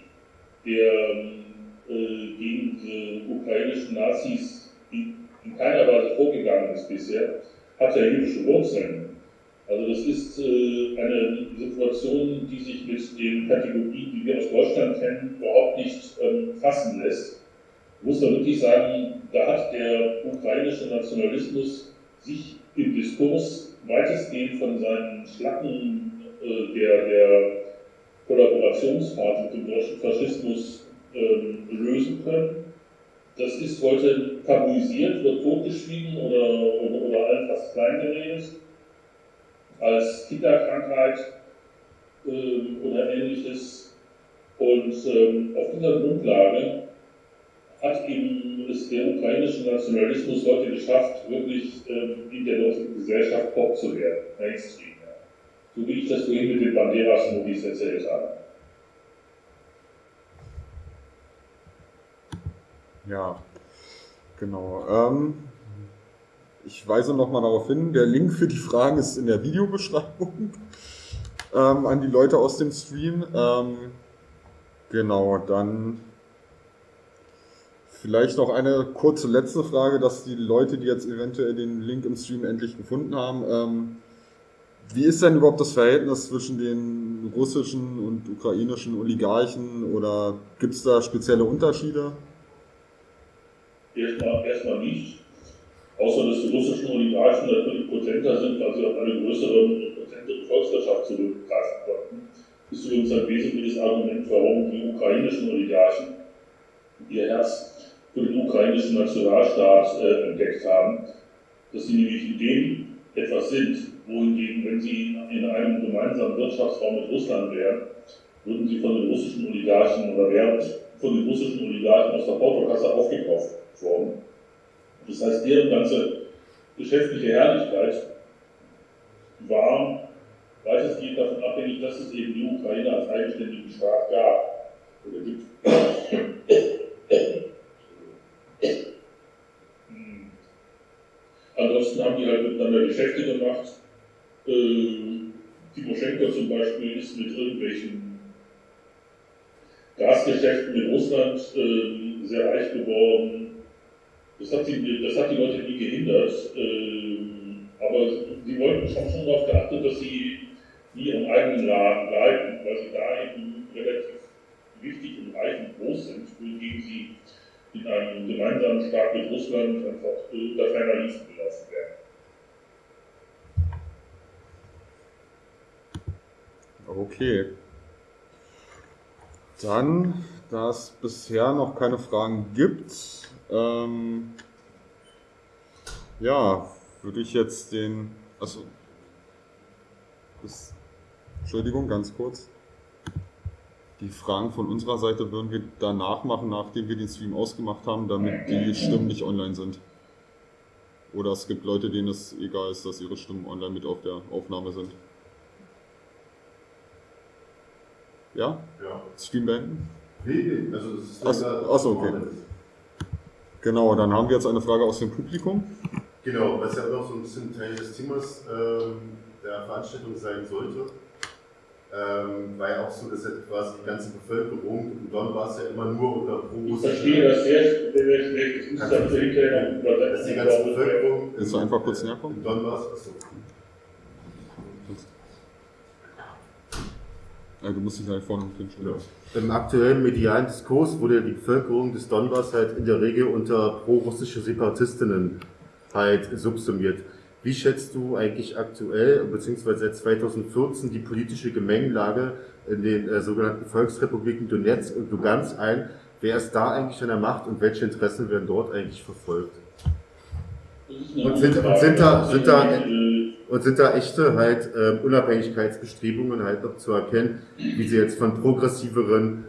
[SPEAKER 2] der äh, gegen die ukrainischen Nazis in, in keiner Weise vorgegangen ist bisher, hat ja jüdische Wurzeln. Also das ist äh, eine Situation, die sich mit den Kategorien, die wir aus Deutschland kennen, überhaupt nicht ähm, fassen lässt. Muss da wirklich sagen, da hat der ukrainische Nationalismus sich im Diskurs weitestgehend von seinen Schlacken äh, der, der Kollaborationsphase mit dem deutschen Faschismus ähm, lösen können. Das ist heute tabuisiert, wird totgeschwiegen oder, oder, oder allenfalls kleingeredet als Kinderkrankheit äh, oder ähnliches. Und ähm, auf dieser Grundlage hat es der ukrainische Nationalismus heute geschafft, wirklich ähm, in der deutschen Gesellschaft Pop zu werden, Mainstream. Ja. So wie ich das vorhin mit den Banderas-Movies erzählt habe.
[SPEAKER 1] Ja, genau. Ähm, ich weise nochmal darauf hin, der Link für die Fragen ist in der Videobeschreibung ähm, an die Leute aus dem Stream. Ähm, genau, dann Vielleicht noch eine kurze letzte Frage, dass die Leute, die jetzt eventuell den Link im Stream endlich gefunden haben, ähm, wie ist denn überhaupt das Verhältnis zwischen den russischen und ukrainischen Oligarchen oder gibt es da spezielle Unterschiede?
[SPEAKER 2] Erstmal, erstmal nicht, außer dass die russischen Oligarchen natürlich potenter sind, weil sie auf eine größere und potentere Volkswirtschaft zurückgreifen konnten. Das ist übrigens ein wesentliches Argument, warum die ukrainischen Oligarchen ihr Herz für den ukrainischen Nationalstaat äh, entdeckt haben, dass sie nämlich in dem etwas sind, wohingegen, wenn sie in einem gemeinsamen Wirtschaftsraum mit Russland wären, würden sie von den russischen Oligarchen oder wären von den russischen Oligarchen aus der Portokasse aufgekauft worden. Das heißt, deren ganze geschäftliche Herrlichkeit war weitestgehend davon abhängig, dass es eben die Ukraine als eigenständigen Staat gab oder gibt. Ansonsten haben die halt miteinander Geschäfte gemacht. Äh, Timoschenko zum Beispiel ist mit irgendwelchen Gasgeschäften in Russland äh, sehr reich geworden. Das hat, die, das hat die Leute nie gehindert. Äh, aber sie wollten schon, schon darauf geachtet, dass sie nie im eigenen Laden bleiben, weil sie da eben relativ wichtig und reich und groß sind, wohingegen sie in einem gemeinsamen Staat mit Russland einfach unter ferner Liefen gelassen werden.
[SPEAKER 1] Okay. Dann, da es bisher noch keine Fragen gibt, ähm, ja, würde ich jetzt den, also, Entschuldigung, ganz kurz. Die Fragen von unserer Seite würden wir danach machen, nachdem wir den Stream ausgemacht haben, damit die Stimmen nicht online sind. Oder es gibt Leute, denen es egal ist, dass ihre Stimmen online mit auf der Aufnahme sind. Ja?
[SPEAKER 3] Ja.
[SPEAKER 1] Stream beenden?
[SPEAKER 3] Nee, nee, also das ist
[SPEAKER 1] Ach,
[SPEAKER 3] ja-
[SPEAKER 1] ach so, okay. Genau, dann haben wir jetzt eine Frage aus dem Publikum.
[SPEAKER 3] Genau, was ja auch noch so ein bisschen Teil des Themas ähm, der Veranstaltung sein sollte. Ähm, war ja auch so, dass ja quasi die ganze Bevölkerung im Donbass ja immer nur unter
[SPEAKER 2] Ich verstehe das schlecht. Ich muss hinterher noch
[SPEAKER 3] Dass die ganze Bevölkerung
[SPEAKER 1] Willst du einfach kurz näher kommen?
[SPEAKER 3] im Donbass, achso,
[SPEAKER 1] Ja, du musst dich halt vorne hinstellen.
[SPEAKER 3] Ja. Im aktuellen medialen Diskurs wurde die Bevölkerung des Donbass halt in der Regel unter pro-russische Separatistinnen halt subsumiert. Wie schätzt du eigentlich aktuell, beziehungsweise seit 2014, die politische Gemengelage in den äh, sogenannten Volksrepubliken Donetsk und Lugansk ein? Wer ist da eigentlich an der Macht und welche Interessen werden dort eigentlich verfolgt? Und sind- und sind da- sind da-
[SPEAKER 2] Äh,
[SPEAKER 3] Und sind da echte halt ähm, Unabhängigkeitsbestrebungen halt noch zu erkennen, wie sie jetzt von progressiveren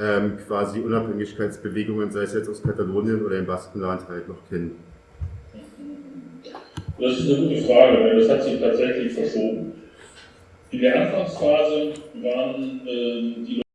[SPEAKER 3] ähm, quasi Unabhängigkeitsbewegungen, sei es jetzt aus Katalonien oder im Baskenland halt noch kennen?
[SPEAKER 2] Das ist eine gute Frage, denn das hat sich tatsächlich verschoben. In der Anfangsphase waren äh,